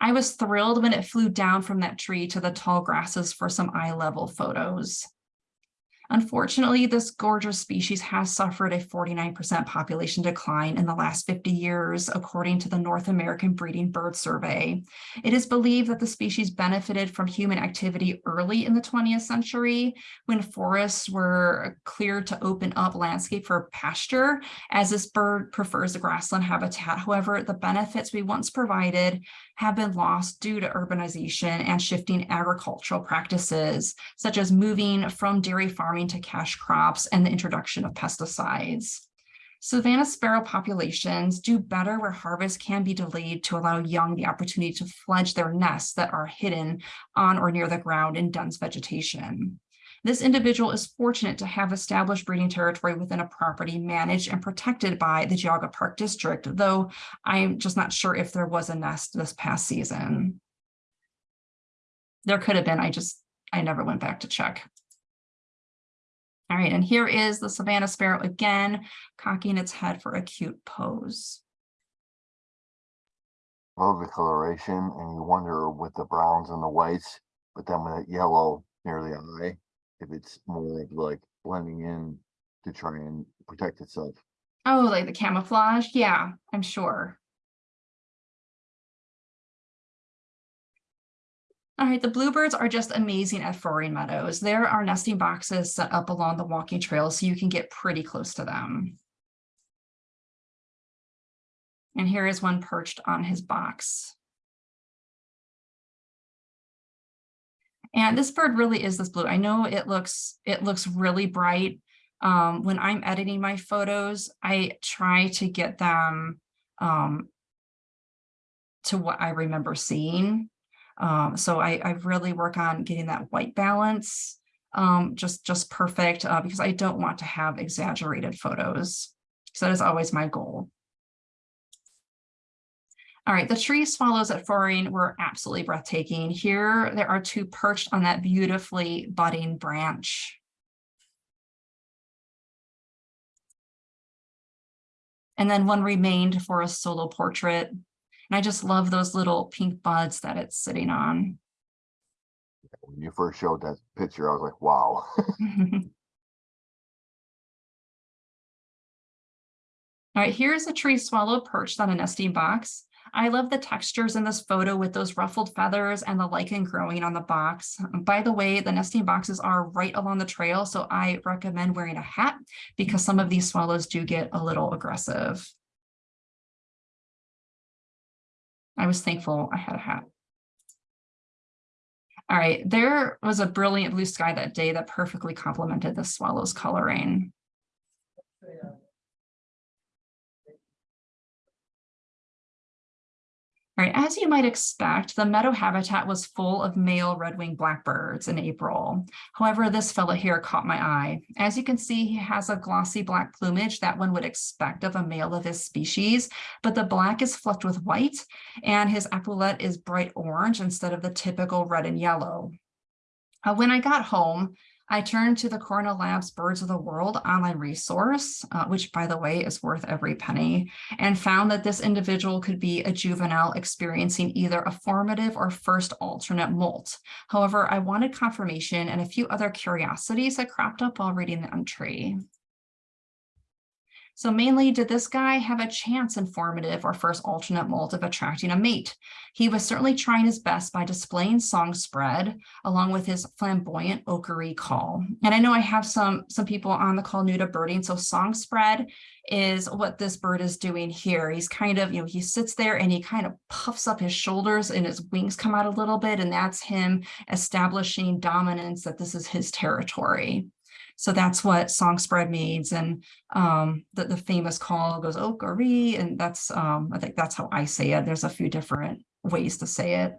I was thrilled when it flew down from that tree to the tall grasses for some eye level photos. Unfortunately, this gorgeous species has suffered a 49% population decline in the last 50 years, according to the North American Breeding Bird Survey. It is believed that the species benefited from human activity early in the 20th century when forests were cleared to open up landscape for pasture, as this bird prefers the grassland habitat. However, the benefits we once provided have been lost due to urbanization and shifting agricultural practices, such as moving from dairy farming to cash crops and the introduction of pesticides. Savannah sparrow populations do better where harvest can be delayed to allow young the opportunity to fledge their nests that are hidden on or near the ground in dense vegetation. This individual is fortunate to have established breeding territory within a property managed and protected by the Geauga Park District, though I'm just not sure if there was a nest this past season. There could have been, I just, I never went back to check. All right, and here is the Savannah Sparrow again, cocking its head for a cute pose. Love the coloration and you wonder with the browns and the whites, but then with that yellow near the eye, if it's more of like blending in to try and protect itself. Oh, like the camouflage? Yeah, I'm sure. All right, the bluebirds are just amazing at Frohring Meadows. There are nesting boxes set up along the walking trail so you can get pretty close to them. And here is one perched on his box. And this bird really is this blue. I know it looks it looks really bright. Um, when I'm editing my photos, I try to get them um, to what I remember seeing. Um, so I, I really work on getting that white balance um, just, just perfect uh, because I don't want to have exaggerated photos. So that is always my goal. All right, the tree swallows at Frohring were absolutely breathtaking. Here, there are two perched on that beautifully budding branch. And then one remained for a solo portrait. And I just love those little pink buds that it's sitting on. When you first showed that picture, I was like, wow. All right, here's a tree swallow perched on a nesting box. I love the textures in this photo with those ruffled feathers and the lichen growing on the box. By the way, the nesting boxes are right along the trail, so I recommend wearing a hat because some of these swallows do get a little aggressive. I was thankful I had a hat. All right, there was a brilliant blue sky that day that perfectly complemented the swallow's coloring. All right, as you might expect, the meadow habitat was full of male red-winged blackbirds in April. However, this fellow here caught my eye. As you can see, he has a glossy black plumage that one would expect of a male of his species, but the black is flecked with white and his epaulette is bright orange instead of the typical red and yellow. Uh, when I got home, I turned to the Cornell Labs Birds of the World online resource, uh, which by the way is worth every penny, and found that this individual could be a juvenile experiencing either a formative or first alternate molt. However, I wanted confirmation and a few other curiosities that cropped up while reading the entry. So mainly, did this guy have a chance in formative or first alternate molt of attracting a mate? He was certainly trying his best by displaying song spread along with his flamboyant okery call. And I know I have some, some people on the call new to birding. So song spread is what this bird is doing here. He's kind of, you know, he sits there and he kind of puffs up his shoulders and his wings come out a little bit. And that's him establishing dominance that this is his territory. So that's what song spread means. And um, the, the famous call goes Okari, and that's, um, I think that's how I say it. There's a few different ways to say it.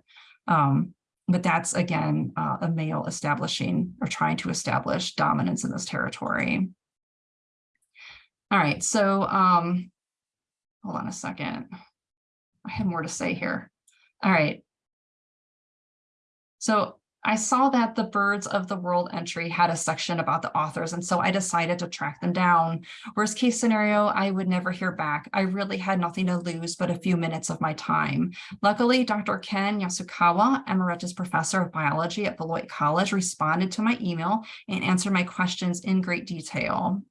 Um, but that's again, uh, a male establishing or trying to establish dominance in this territory. All right, so um, hold on a second. I have more to say here. All right. So I saw that the Birds of the World entry had a section about the authors, and so I decided to track them down. Worst case scenario, I would never hear back. I really had nothing to lose but a few minutes of my time. Luckily, Dr. Ken Yasukawa, Emeritus Professor of Biology at Beloit College, responded to my email and answered my questions in great detail.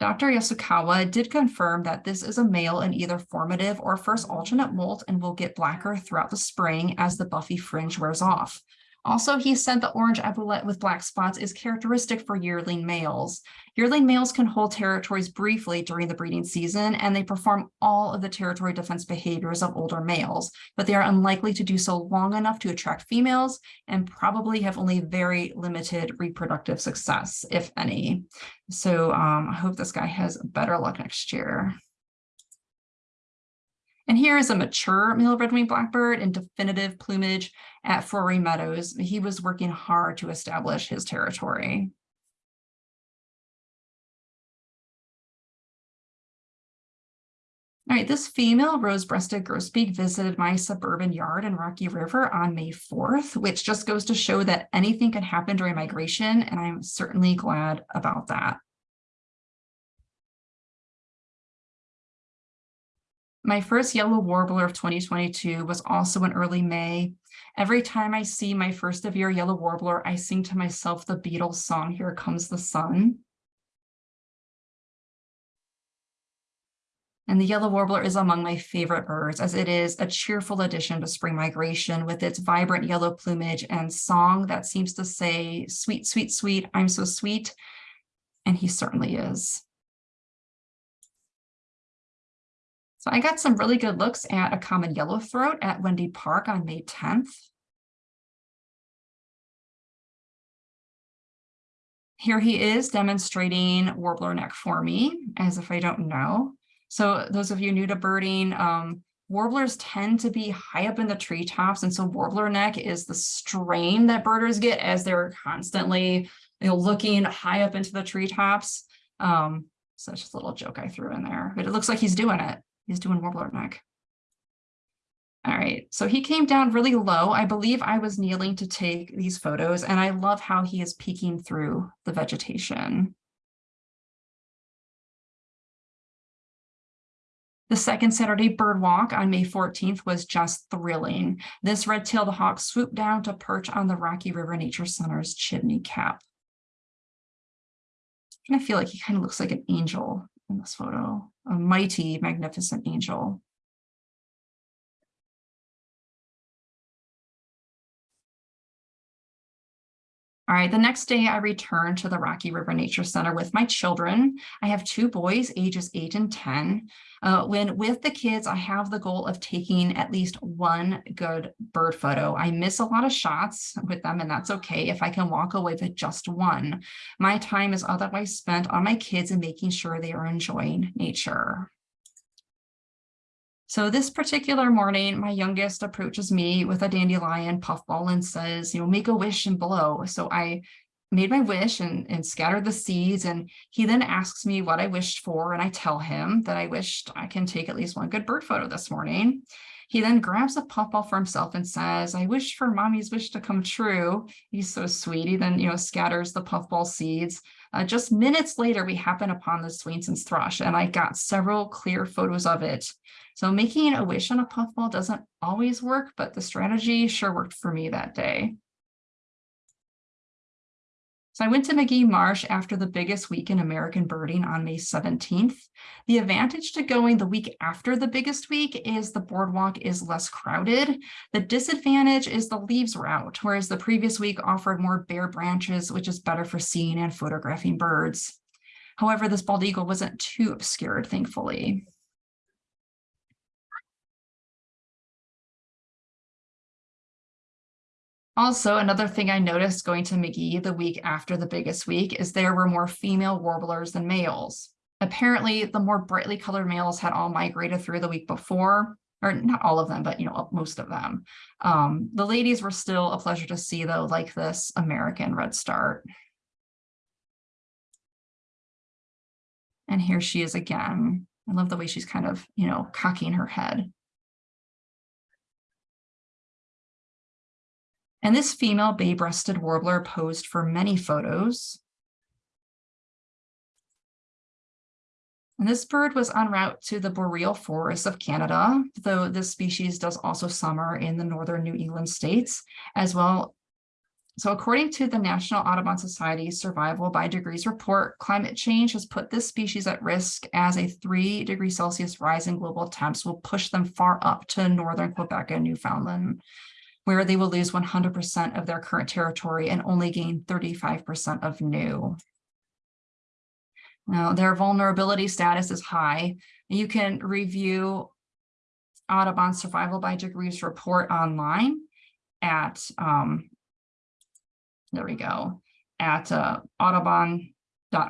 Dr. Yasukawa did confirm that this is a male in either formative or first alternate molt and will get blacker throughout the spring as the buffy fringe wears off. Also, he said the orange epaulette with black spots is characteristic for yearling males. Yearling males can hold territories briefly during the breeding season, and they perform all of the territory defense behaviors of older males, but they are unlikely to do so long enough to attract females and probably have only very limited reproductive success, if any. So um, I hope this guy has better luck next year. And here is a mature male red-winged blackbird in definitive plumage at Frohring Meadows. He was working hard to establish his territory. All right, this female rose-breasted grosbeak visited my suburban yard in Rocky River on May 4th, which just goes to show that anything can happen during migration, and I'm certainly glad about that. My first yellow warbler of 2022 was also in early May. Every time I see my first of year yellow warbler, I sing to myself the Beatles song, Here Comes the Sun. And the yellow warbler is among my favorite birds as it is a cheerful addition to spring migration with its vibrant yellow plumage and song that seems to say, sweet, sweet, sweet, I'm so sweet. And he certainly is. So I got some really good looks at a common yellow throat at Wendy Park on May 10th. Here he is demonstrating warbler neck for me, as if I don't know. So those of you new to birding, um, warblers tend to be high up in the treetops. And so warbler neck is the strain that birders get as they're constantly you know, looking high up into the treetops. Um, so just a little joke I threw in there, but it looks like he's doing it. He's doing warbler neck. All right, so he came down really low. I believe I was kneeling to take these photos and I love how he is peeking through the vegetation. The second Saturday bird walk on May 14th was just thrilling. This red-tailed hawk swooped down to perch on the Rocky River Nature Center's chimney cap. I feel like he kind of looks like an angel in this photo, a mighty, magnificent angel. All right, the next day I returned to the Rocky River Nature Center with my children. I have two boys, ages eight and 10. Uh, when with the kids, I have the goal of taking at least one good bird photo. I miss a lot of shots with them, and that's okay if I can walk away with just one. My time is otherwise spent on my kids and making sure they are enjoying nature. So this particular morning, my youngest approaches me with a dandelion puffball and says, you know, make a wish and blow. So I made my wish and, and scattered the seeds. And he then asks me what I wished for. And I tell him that I wished I can take at least one good bird photo this morning. He then grabs a puffball for himself and says, I wish for mommy's wish to come true. He's so sweet. He then, you know, scatters the puffball seeds. Uh, just minutes later, we happen upon the Swainson's thrush and I got several clear photos of it. So making a wish on a puffball doesn't always work, but the strategy sure worked for me that day. So I went to Magee Marsh after the biggest week in American birding on May 17th. The advantage to going the week after the biggest week is the boardwalk is less crowded. The disadvantage is the leaves out, whereas the previous week offered more bare branches, which is better for seeing and photographing birds. However, this bald eagle wasn't too obscured, thankfully. Also, another thing I noticed going to Magee the week after the biggest week is there were more female warblers than males. Apparently, the more brightly colored males had all migrated through the week before, or not all of them, but you know, most of them. Um, the ladies were still a pleasure to see though, like this American redstart. And here she is again. I love the way she's kind of, you know, cocking her head. And this female bay-breasted warbler posed for many photos. And this bird was en route to the boreal forests of Canada, though this species does also summer in the northern New England states as well. So according to the National Audubon Society Survival by Degrees report, climate change has put this species at risk as a three degree Celsius rise in global temps will push them far up to northern Quebec and Newfoundland where they will lose 100% of their current territory and only gain 35% of new. Now, their vulnerability status is high. You can review Audubon Survival by Degrees report online at, um, there we go, at uh, Audubon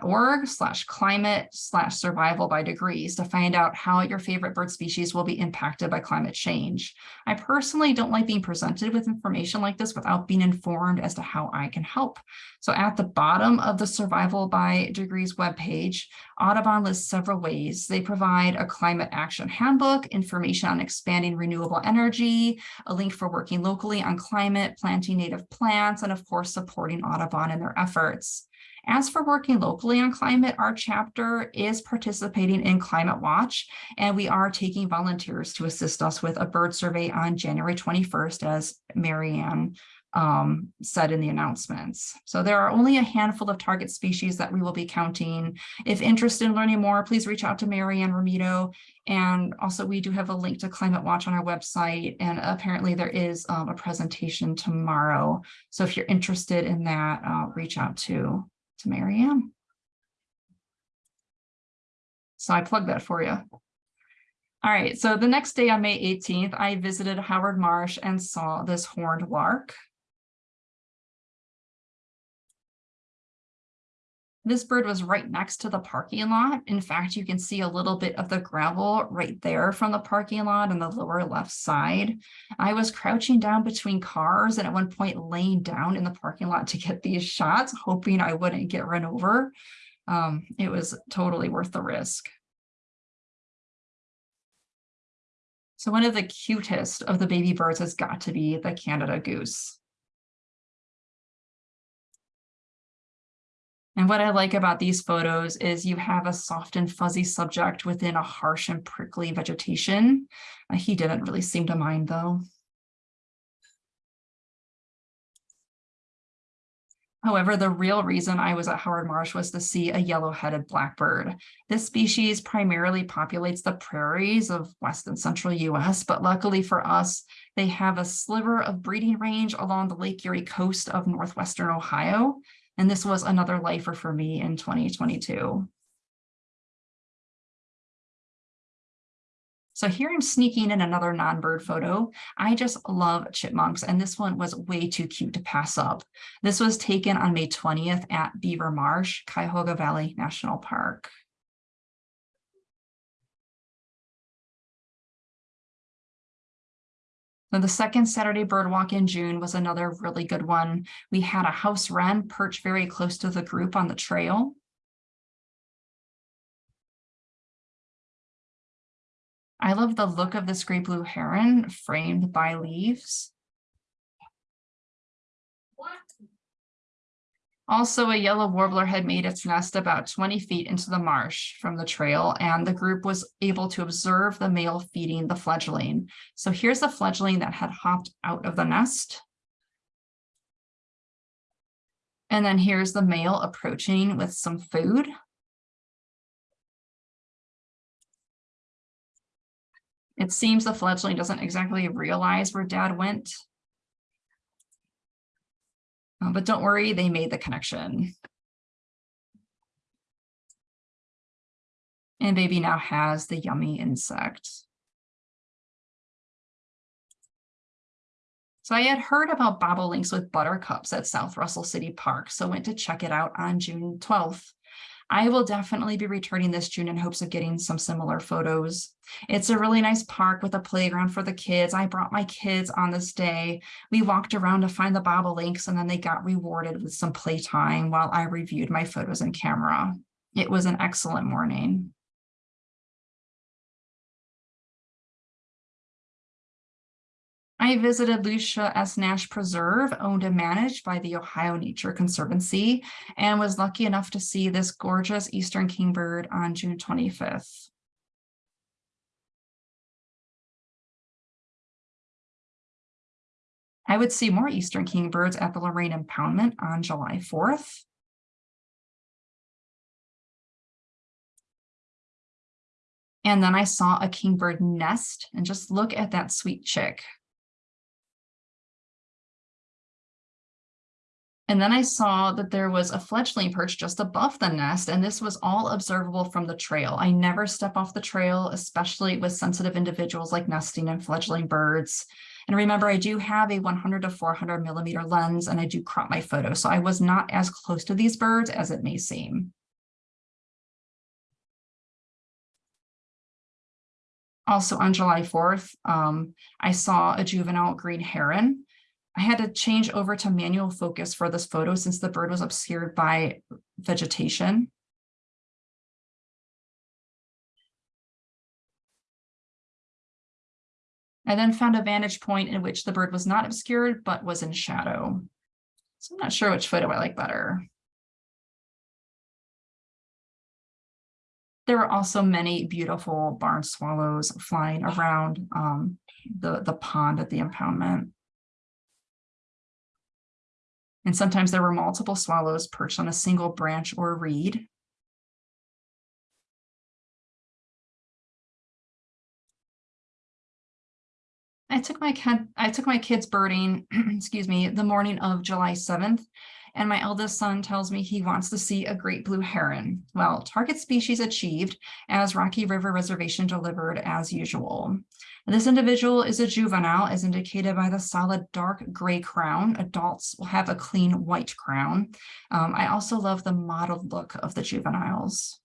org slash climate slash survival by degrees to find out how your favorite bird species will be impacted by climate change. I personally don't like being presented with information like this without being informed as to how I can help. So at the bottom of the survival by degrees webpage, Audubon lists several ways. They provide a climate action handbook, information on expanding renewable energy, a link for working locally on climate, planting native plants, and of course, supporting Audubon in their efforts. As for working locally on climate, our chapter is participating in Climate Watch, and we are taking volunteers to assist us with a bird survey on January 21st, as Marianne um, said in the announcements. So there are only a handful of target species that we will be counting. If interested in learning more, please reach out to Marianne Romito. And also we do have a link to Climate Watch on our website. And apparently there is um, a presentation tomorrow. So if you're interested in that, uh, reach out to to Marianne. So I plugged that for you. All right, so the next day on May 18th, I visited Howard Marsh and saw this horned lark. This bird was right next to the parking lot. In fact, you can see a little bit of the gravel right there from the parking lot on the lower left side. I was crouching down between cars and at one point laying down in the parking lot to get these shots, hoping I wouldn't get run over. Um, it was totally worth the risk. So one of the cutest of the baby birds has got to be the Canada goose. And what I like about these photos is you have a soft and fuzzy subject within a harsh and prickly vegetation. Uh, he didn't really seem to mind though. However, the real reason I was at Howard Marsh was to see a yellow-headed blackbird. This species primarily populates the prairies of west and central US, but luckily for us, they have a sliver of breeding range along the Lake Erie coast of northwestern Ohio. And this was another lifer for me in 2022. So here I'm sneaking in another non-bird photo. I just love chipmunks, and this one was way too cute to pass up. This was taken on May 20th at Beaver Marsh, Cuyahoga Valley National Park. The second Saturday bird walk in June was another really good one. We had a house wren perch very close to the group on the trail. I love the look of this great blue heron framed by leaves. Also, a yellow warbler had made its nest about 20 feet into the marsh from the trail, and the group was able to observe the male feeding the fledgling. So here's the fledgling that had hopped out of the nest. And then here's the male approaching with some food. It seems the fledgling doesn't exactly realize where dad went. Uh, But don't worry, they made the connection. And baby now has the yummy insect. So I had heard about bobolinks with buttercups at South Russell City Park, so went to check it out on June twelfth. I will definitely be returning this June in hopes of getting some similar photos. It's a really nice park with a playground for the kids. I brought my kids on this day. We walked around to find the bobolinks and then they got rewarded with some playtime while I reviewed my photos in camera. It was an excellent morning. I visited Lucia S. Nash Preserve, owned and managed by the Ohio Nature Conservancy, and was lucky enough to see this gorgeous eastern kingbird on June 25th. I would see more eastern kingbirds at the Lorain Impoundment on July 4th. And then I saw a kingbird nest and just look at that sweet chick. And then I saw that there was a fledgling perch just above the nest, and this was all observable from the trail. I never step off the trail, especially with sensitive individuals like nesting and fledgling birds. And remember, I do have a 100 to 400 millimeter lens, and I do crop my photo, so I was not as close to these birds as it may seem. Also on July 4th, um, I saw a juvenile green heron. I had to change over to manual focus for this photo since the bird was obscured by vegetation. I then found a vantage point in which the bird was not obscured, but was in shadow. So I'm not sure which photo I like better. There were also many beautiful barn swallows flying around um, the, the pond at the impoundment. And sometimes there were multiple swallows perched on a single branch or reed. I took my cat, I took my kids birding, excuse me, the morning of July 7th. And my eldest son tells me he wants to see a great blue heron. Well, target species achieved as Rocky River Reservation delivered as usual. This individual is a juvenile as indicated by the solid dark gray crown. Adults will have a clean white crown. Um, I also love the mottled look of the juveniles.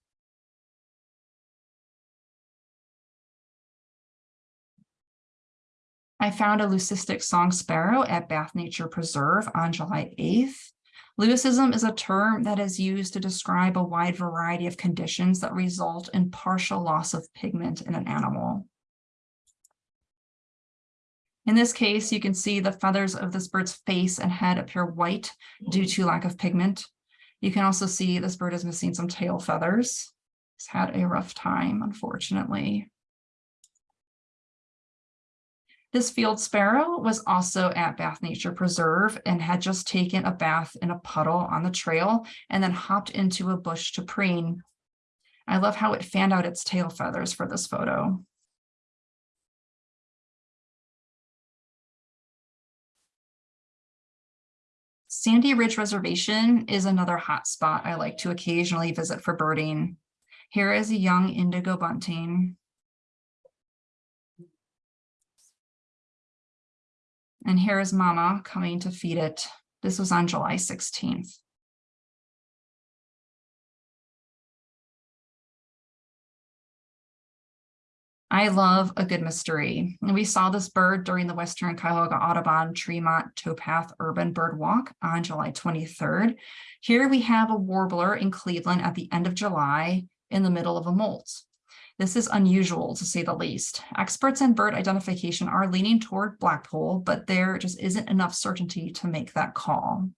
I found a leucistic song sparrow at Bath Nature Preserve on July 8th. Leucism is a term that is used to describe a wide variety of conditions that result in partial loss of pigment in an animal. In this case, you can see the feathers of this bird's face and head appear white due to lack of pigment. You can also see this bird is missing some tail feathers. It's had a rough time, unfortunately. This field sparrow was also at Bath Nature Preserve and had just taken a bath in a puddle on the trail and then hopped into a bush to preen. I love how it fanned out its tail feathers for this photo. Sandy Ridge Reservation is another hot spot I like to occasionally visit for birding. Here is a young indigo bunting. And here is mama coming to feed it. This was on July 16th. I love a good mystery. And we saw this bird during the Western Cuyahoga Audubon Tremont Towpath Urban Bird Walk on July 23rd. Here we have a warbler in Cleveland at the end of July in the middle of a molt. This is unusual to say the least. Experts in bird identification are leaning toward Blackpoll, but there just isn't enough certainty to make that call.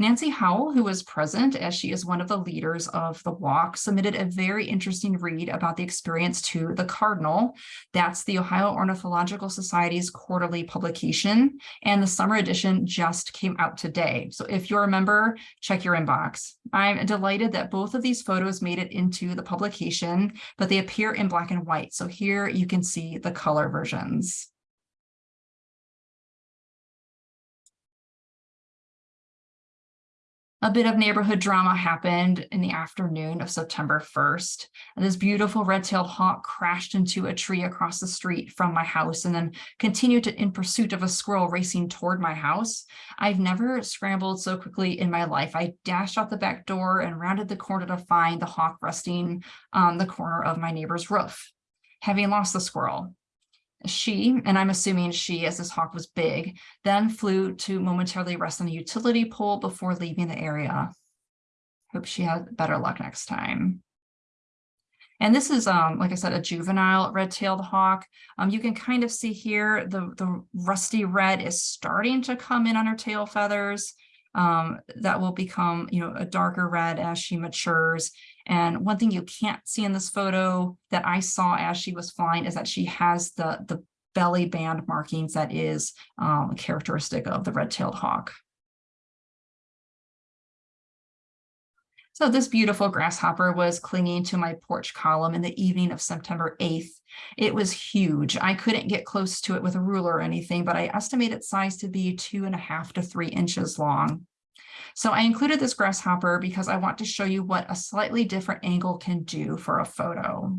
Nancy Howell, who was present as she is one of the leaders of the walk, submitted a very interesting read about the experience to the Cardinal. That's the Ohio Ornithological Society's quarterly publication, and the summer edition just came out today. So if you're a member, check your inbox. I'm delighted that both of these photos made it into the publication, but they appear in black and white. So here you can see the color versions. A bit of neighborhood drama happened in the afternoon of September 1st. And this beautiful red-tailed hawk crashed into a tree across the street from my house and then continued to, in pursuit of a squirrel racing toward my house. I've never scrambled so quickly in my life. I dashed out the back door and rounded the corner to find the hawk resting on the corner of my neighbor's roof. Having lost the squirrel, she, and I'm assuming she, as this hawk was big, then flew to momentarily rest on a utility pole before leaving the area. Hope she had better luck next time. And this is, um, like I said, a juvenile red-tailed hawk. Um, you can kind of see here the, the rusty red is starting to come in on her tail feathers. Um, that will become, you know, a darker red as she matures. And one thing you can't see in this photo that I saw as she was flying is that she has the, the belly band markings that is um, characteristic of the red-tailed hawk. So this beautiful grasshopper was clinging to my porch column in the evening of September 8th. It was huge. I couldn't get close to it with a ruler or anything, but I estimate its size to be two and a half to three inches long. So I included this grasshopper because I want to show you what a slightly different angle can do for a photo.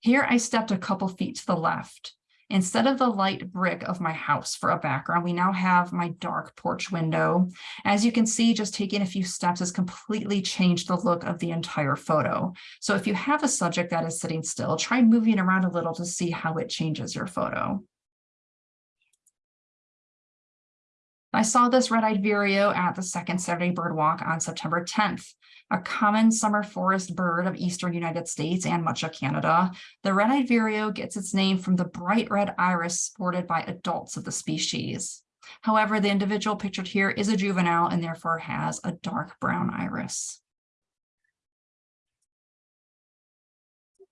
Here I stepped a couple feet to the left. Instead of the light brick of my house for a background, we now have my dark porch window. As you can see, just taking a few steps has completely changed the look of the entire photo. So if you have a subject that is sitting still, try moving around a little to see how it changes your photo. I saw this red-eyed vireo at the second Saturday bird walk on September 10th, a common summer forest bird of eastern United States and much of Canada. The red-eyed vireo gets its name from the bright red iris sported by adults of the species. However, the individual pictured here is a juvenile and therefore has a dark brown iris.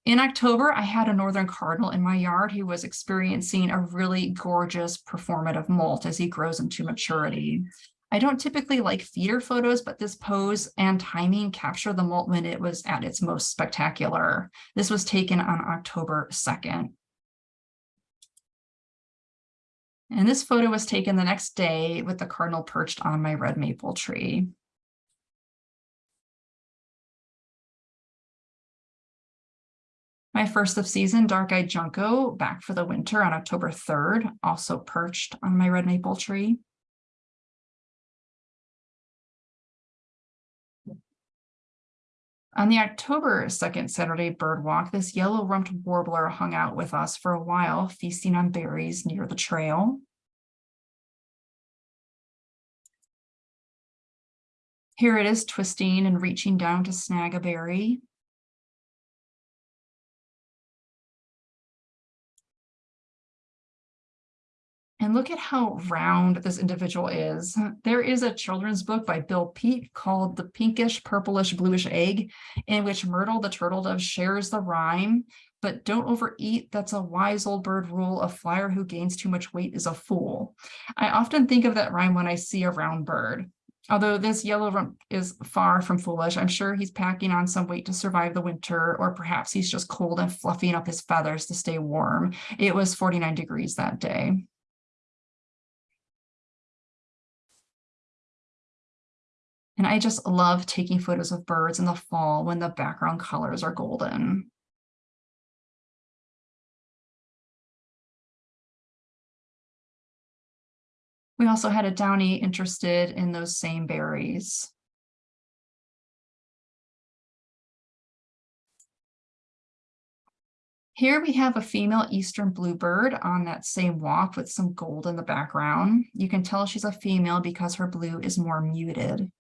In October, I had a northern cardinal in my yard who was experiencing a really gorgeous preformative molt as he grows into maturity. I don't typically like feeder photos, but this pose and timing capture the molt when it was at its most spectacular. This was taken on October 2nd. And this photo was taken the next day with the cardinal perched on my red maple tree. My first of season dark-eyed junco back for the winter on October 3rd, also perched on my red maple tree. On the October 2nd Saturday bird walk, this yellow-rumped warbler hung out with us for a while, feasting on berries near the trail. Here it is twisting and reaching down to snag a berry. And look at how round this individual is. There is a children's book by Bill Peet called The Pinkish Purplish Bluish Egg, in which Myrtle the turtle dove shares the rhyme, but don't overeat. That's a wise old bird rule. A flyer who gains too much weight is a fool. I often think of that rhyme when I see a round bird. Although this yellow rump is far from foolish, I'm sure he's packing on some weight to survive the winter, or perhaps he's just cold and fluffing up his feathers to stay warm. It was 49 degrees that day. And I just love taking photos of birds in the fall when the background colors are golden. We also had a downy interested in those same berries. Here we have a female eastern bluebird on that same walk with some gold in the background. You can tell she's a female because her blue is more muted.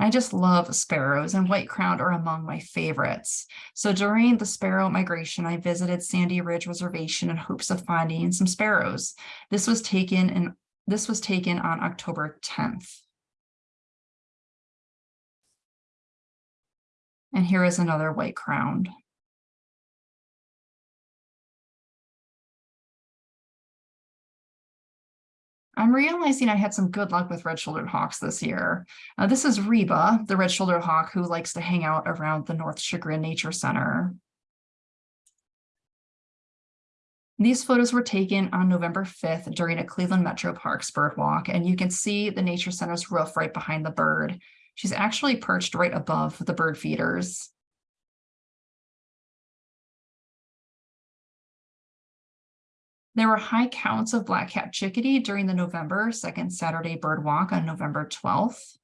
And I just love sparrows and white crowned are among my favorites. So during the sparrow migration, I visited Sandy Ridge Reservation in hopes of finding some sparrows. This was taken in this was taken on October 10th. And here is another white crowned. I'm realizing I had some good luck with red-shouldered hawks this year. Uh, this is Reba, the red-shouldered hawk who likes to hang out around the North Chagrin Nature Center. These photos were taken on November 5th during a Cleveland Metro Parks bird walk, and you can see the Nature Center's roof right behind the bird. She's actually perched right above the bird feeders. There were high counts of black-capped chickadee during the November second Saturday bird walk on November 12th.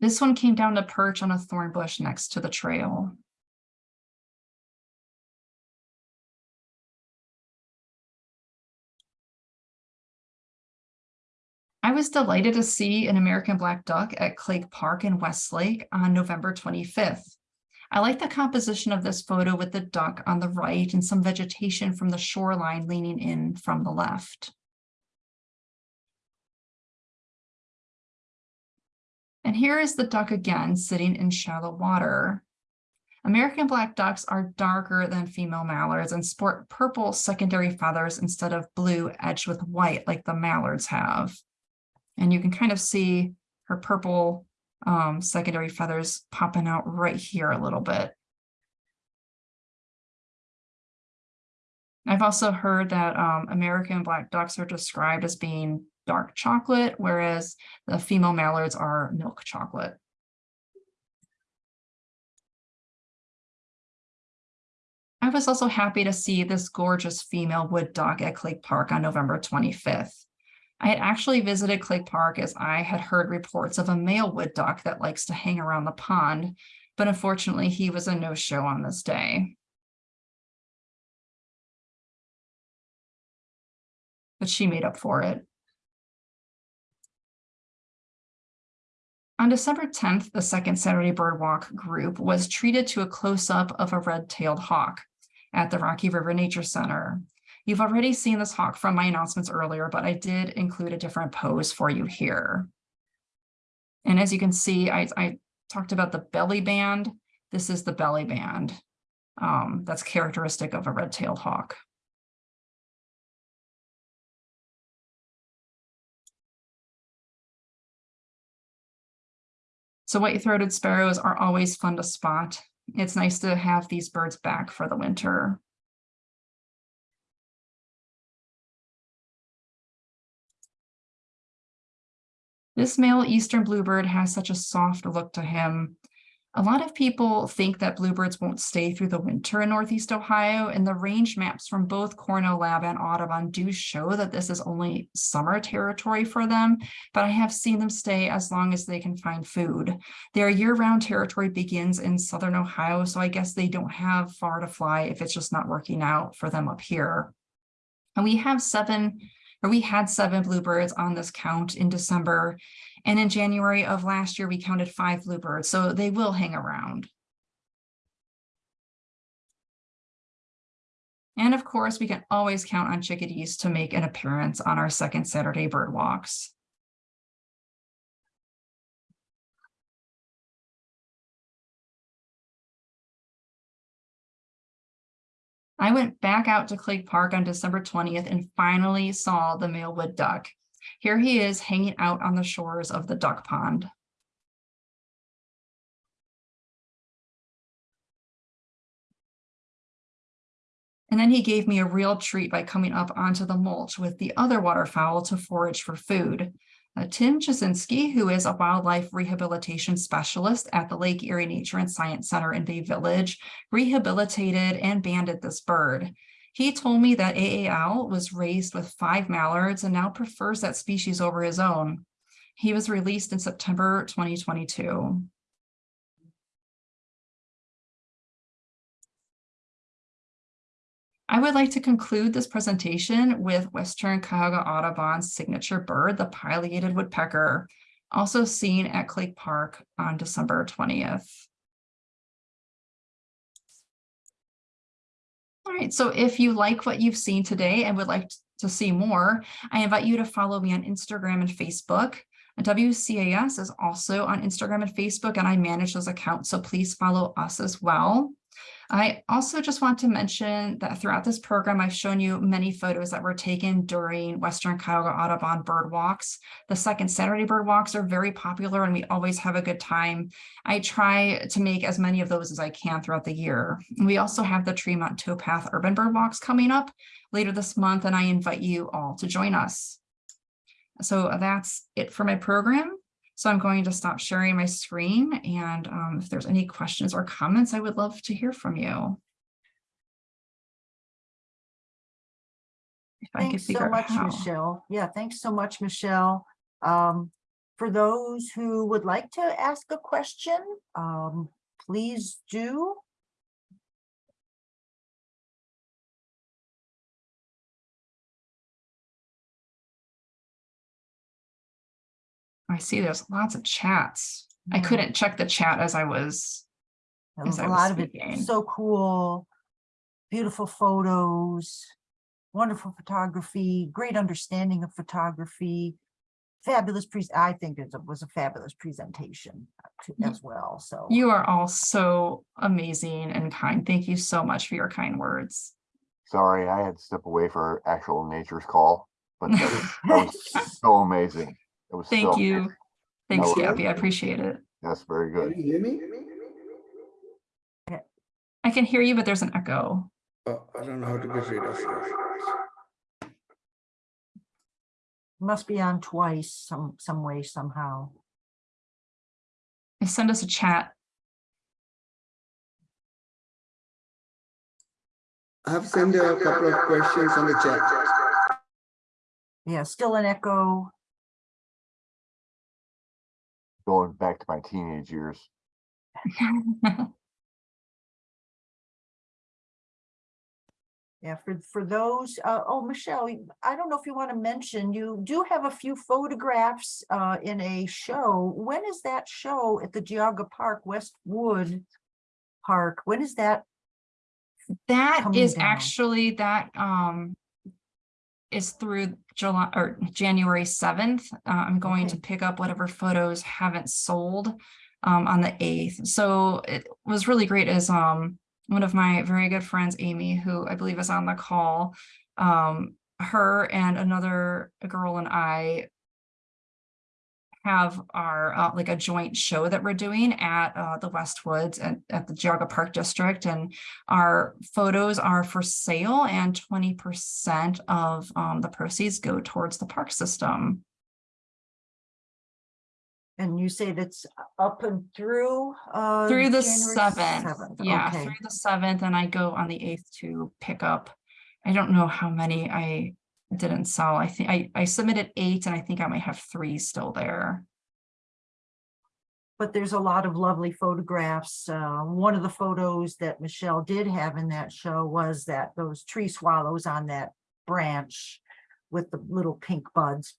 This one came down to perch on a thorn bush next to the trail. I was delighted to see an American black duck at Clague Park in Westlake on November 25th. I like the composition of this photo with the duck on the right and some vegetation from the shoreline leaning in from the left. And here is the duck again, sitting in shallow water. American black ducks are darker than female mallards and sport purple secondary feathers instead of blue edged with white like the mallards have. And you can kind of see her purple um, secondary feathers popping out right here a little bit. I've also heard that um, American black ducks are described as being dark chocolate, whereas the female mallards are milk chocolate. I was also happy to see this gorgeous female wood duck at Clague Park on November 25th. I had actually visited Clague Park as I had heard reports of a male wood duck that likes to hang around the pond, but unfortunately he was a no-show on this day. But she made up for it. On December 10th, the second Saturday Bird Walk group was treated to a close-up of a red-tailed hawk at the Rocky River Nature Center. You've already seen this hawk from my announcements earlier, but I did include a different pose for you here. And as you can see, I, I talked about the belly band. This is the belly band um, that's characteristic of a red-tailed hawk. So white-throated sparrows are always fun to spot. It's nice to have these birds back for the winter. This male eastern bluebird has such a soft look to him. A lot of people think that bluebirds won't stay through the winter in Northeast Ohio, and the range maps from both Cornell Lab and Audubon do show that this is only summer territory for them, but I have seen them stay as long as they can find food. Their year-round territory begins in Southern Ohio, so I guess they don't have far to fly if it's just not working out for them up here. And we have seven we had seven bluebirds on this count in December. And in January of last year, we counted five bluebirds, so they will hang around. And of course, we can always count on chickadees to make an appearance on our second Saturday bird walks. I went back out to Clague Park on December 20th and finally saw the male wood duck. Here he is hanging out on the shores of the duck pond. And then he gave me a real treat by coming up onto the mulch with the other waterfowl to forage for food. Uh, Tim Jasinski, who is a wildlife rehabilitation specialist at the Lake Erie Nature and Science Center in Bay Village, rehabilitated and banded this bird. He told me that AAL was raised with five mallards and now prefers that species over his own. He was released in September 2022. I would like to conclude this presentation with Western Cuyahoga Audubon's signature bird, the pileated woodpecker, also seen at Clague Park on December twentieth. All right, so if you like what you've seen today and would like to see more, I invite you to follow me on Instagram and Facebook. WCAS is also on Instagram and Facebook, and I manage those accounts, so please follow us as well. I also just want to mention that throughout this program, I've shown you many photos that were taken during Western Cuyahoga Audubon bird walks. The second Saturday bird walks are very popular and we always have a good time. I try to make as many of those as I can throughout the year. We also have the Tremont Towpath Urban Bird Walks coming up later this month, and I invite you all to join us. So that's it for my program. So I'm going to stop sharing my screen and um, if there's any questions or comments, I would love to hear from you. If I could Thanks so much. Michelle. Yeah, thanks so much, Michelle. Um, for those who would like to ask a question, um, please do. I see there's lots of chats. I couldn't check the chat as I was. There as was I A was lot of it, so cool, beautiful photos, wonderful photography, great understanding of photography. Fabulous pre, I think it was a fabulous presentation uh, to- Ye- as well, so. You are all so amazing and kind. Thank you so much for your kind words. Sorry, I had to step away for actual nature's call, but that was, that was so amazing. It was Thank so you. Thanks, No. Gabby. I appreciate it. That's very good. Can you hear me? I can hear you, but there's an echo. Oh, I don't know how to get rid of it. Must be on twice, some, some way, somehow. Send us a chat. I have sent a couple of questions on the chat. Yeah, still an echo. Going back to my teenage years. Yeah, for, for those, uh, oh, Michelle, I don't know if you want to mention, you do have a few photographs, uh, in a show. When is that show at the Geauga Park, Westwood Park? When is that? That is down. actually, that um is through July or January seventh. Uh, I'm going to pick up whatever photos haven't sold um on the eighth. So it was really great as um one of my very good friends, Amy, who I believe is on the call. Um, her and another girl and I have our uh, like a joint show that we're doing at uh, the Westwoods and at the Geauga Park District, and our photos are for sale, and twenty percent of um, the proceeds go towards the park system. And you say that's up and through, uh. Through the seventh, yeah, Okay, through the seventh, and I go on the eighth to pick up. I don't know how many I didn't sell. I think I I submitted eight, and I think I might have three still there. but there's a lot of lovely photographs. Uh, one of the photos that Michelle did have in that show was that those tree swallows on that branch with the little pink buds.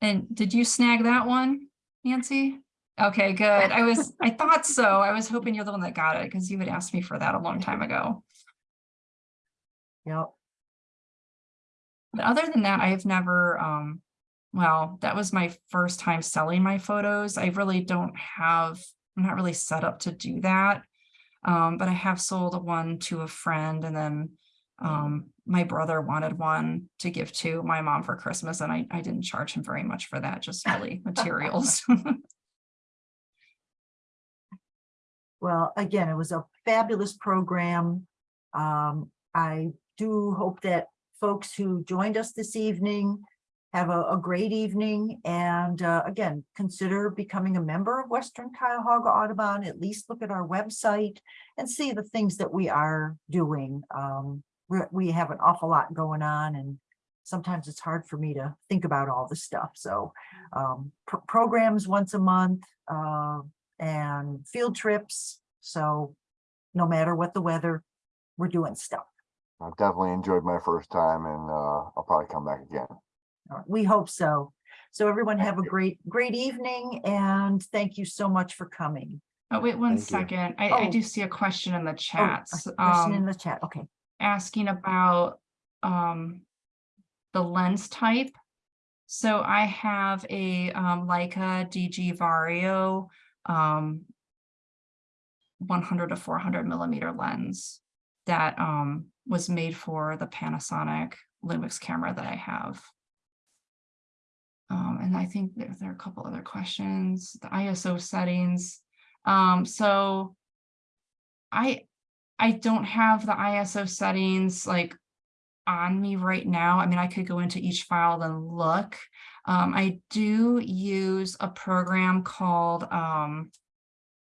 And did you snag that one, Nancy? Okay, good. I was, I thought so. I was hoping you're the one that got it because you had asked me for that a long time ago. Yep. But other than that, I've never, um, well, that was my first time selling my photos. I really don't have, I'm not really set up to do that. Um, but I have sold one to a friend and then um, my brother wanted one to give to my mom for Christmas and I, I didn't charge him very much for that, just really materials. Well, again, it was a fabulous program. Um, I do hope that folks who joined us this evening have a, a great evening and, uh, again, consider becoming a member of Western Cuyahoga Audubon, at least look at our website and see the things that we are doing. Um, we're- have an awful lot going on and sometimes it's hard for me to think about all the stuff. So, um, pro- programs once a month, uh, and field trips. So no matter what the weather, we're doing stuff. I definitely enjoyed my first time and, uh, I'll probably come back again. We hope so. So everyone have a great, great evening and thank you so much for coming. Oh, wait one Thank second. I, I Oh. do see a question in the Oh, a chats. Question in Um, the chat, okay. asking about um the lens type. So I have a um Leica DG Vario um 100 to 400 millimeter lens that um was made for the Panasonic Lumix camera that I have. Um, and I think there, there are a couple other questions, the ISO settings. Um, so I, I don't have the ISO settings like on me right now. I mean, I could go into each file and look. Um, I do use a program called, um,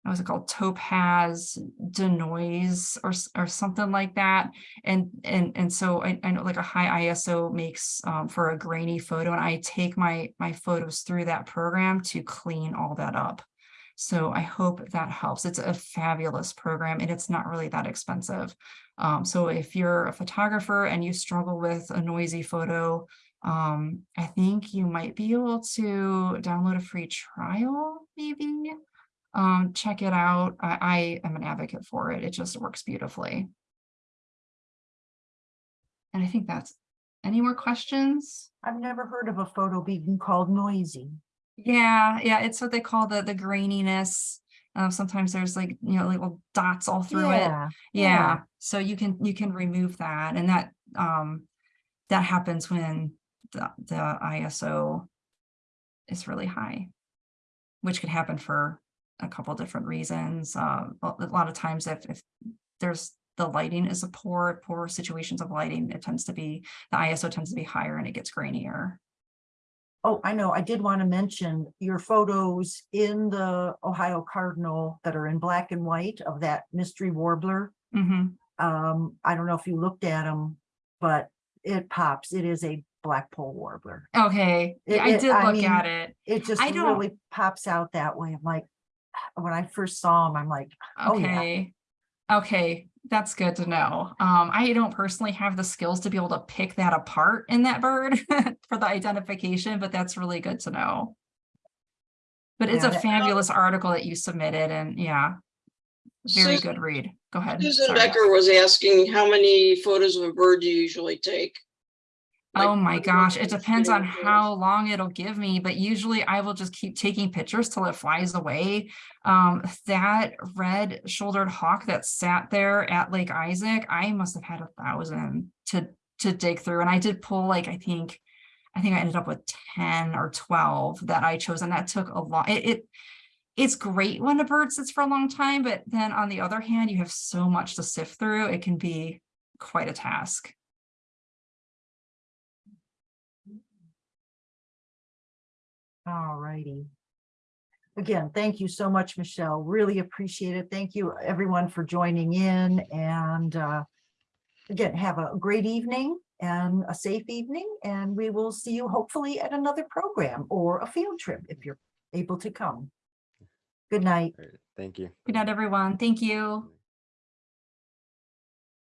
what was it called? Topaz Denoise or, or something like that. And, and, and so I, I know like a high ISO makes, um, for a grainy photo and I take my, my photos through that program to clean all that up. So I hope that helps. It's a fabulous program and it's not really that expensive. Um, so if you're a photographer and you struggle with a noisy photo, um, I think you might be able to download a free trial, maybe. Um, check it out. I, I am an advocate for it. It just works beautifully. And I think that's, any more questions? I've never heard of a photo being called noisy. Yeah, yeah, it's what they call the, the graininess. Um, sometimes there's like, you know, little dots all through it. Yeah, yeah. Yeah, so you can, you can remove that and that, um, that happens when the, the ISO is really high. Which could happen for a couple different reasons. Uh, a lot of times if, if there's, the lighting is a poor, poor situations of lighting, it tends to be, the ISO tends to be higher and it gets grainier. Oh, I know. I did want to mention your photos in the Ohio Cardinal that are in black and white of that mystery warbler. hmm Um, I don't know if you looked at them, but it pops. It is a blackpoll warbler. Okay, It- yeah, I it- did I look at it. It just I don't- really pops out that way. I'm like, when I first saw him, I'm like, oh, yeah. Okay. Okay, that's good to know. Um, I don't personally have the skills to be able to pick that apart in that bird for the identification, but that's really good to know. But it's Yeah, a that- fabulous article that you submitted and yeah, very Susan- good read. Go ahead. Susan sorry. Becker was asking how many photos of a bird do you usually take? Oh my gosh, it depends on how long it'll give me, but usually I will just keep taking pictures till it flies away. Um, that red shouldered hawk that sat there at Lake Isaac, I must have had a thousand to to dig through. And I did pull like, I think, I think I ended up with 10 or 12 that I chose, and that took a lot. It, it it's great when a bird sits for a long time, but then on the other hand, you have so much to sift through, it can be quite a task. All righty. Again, thank you so much, Michelle. Really appreciate it. Thank you, everyone, for joining in and uh, again, have a great evening and a safe evening, and we will see you hopefully at another program or a field trip if you're able to come. Good night. Thank you. Good night, everyone. Thank you.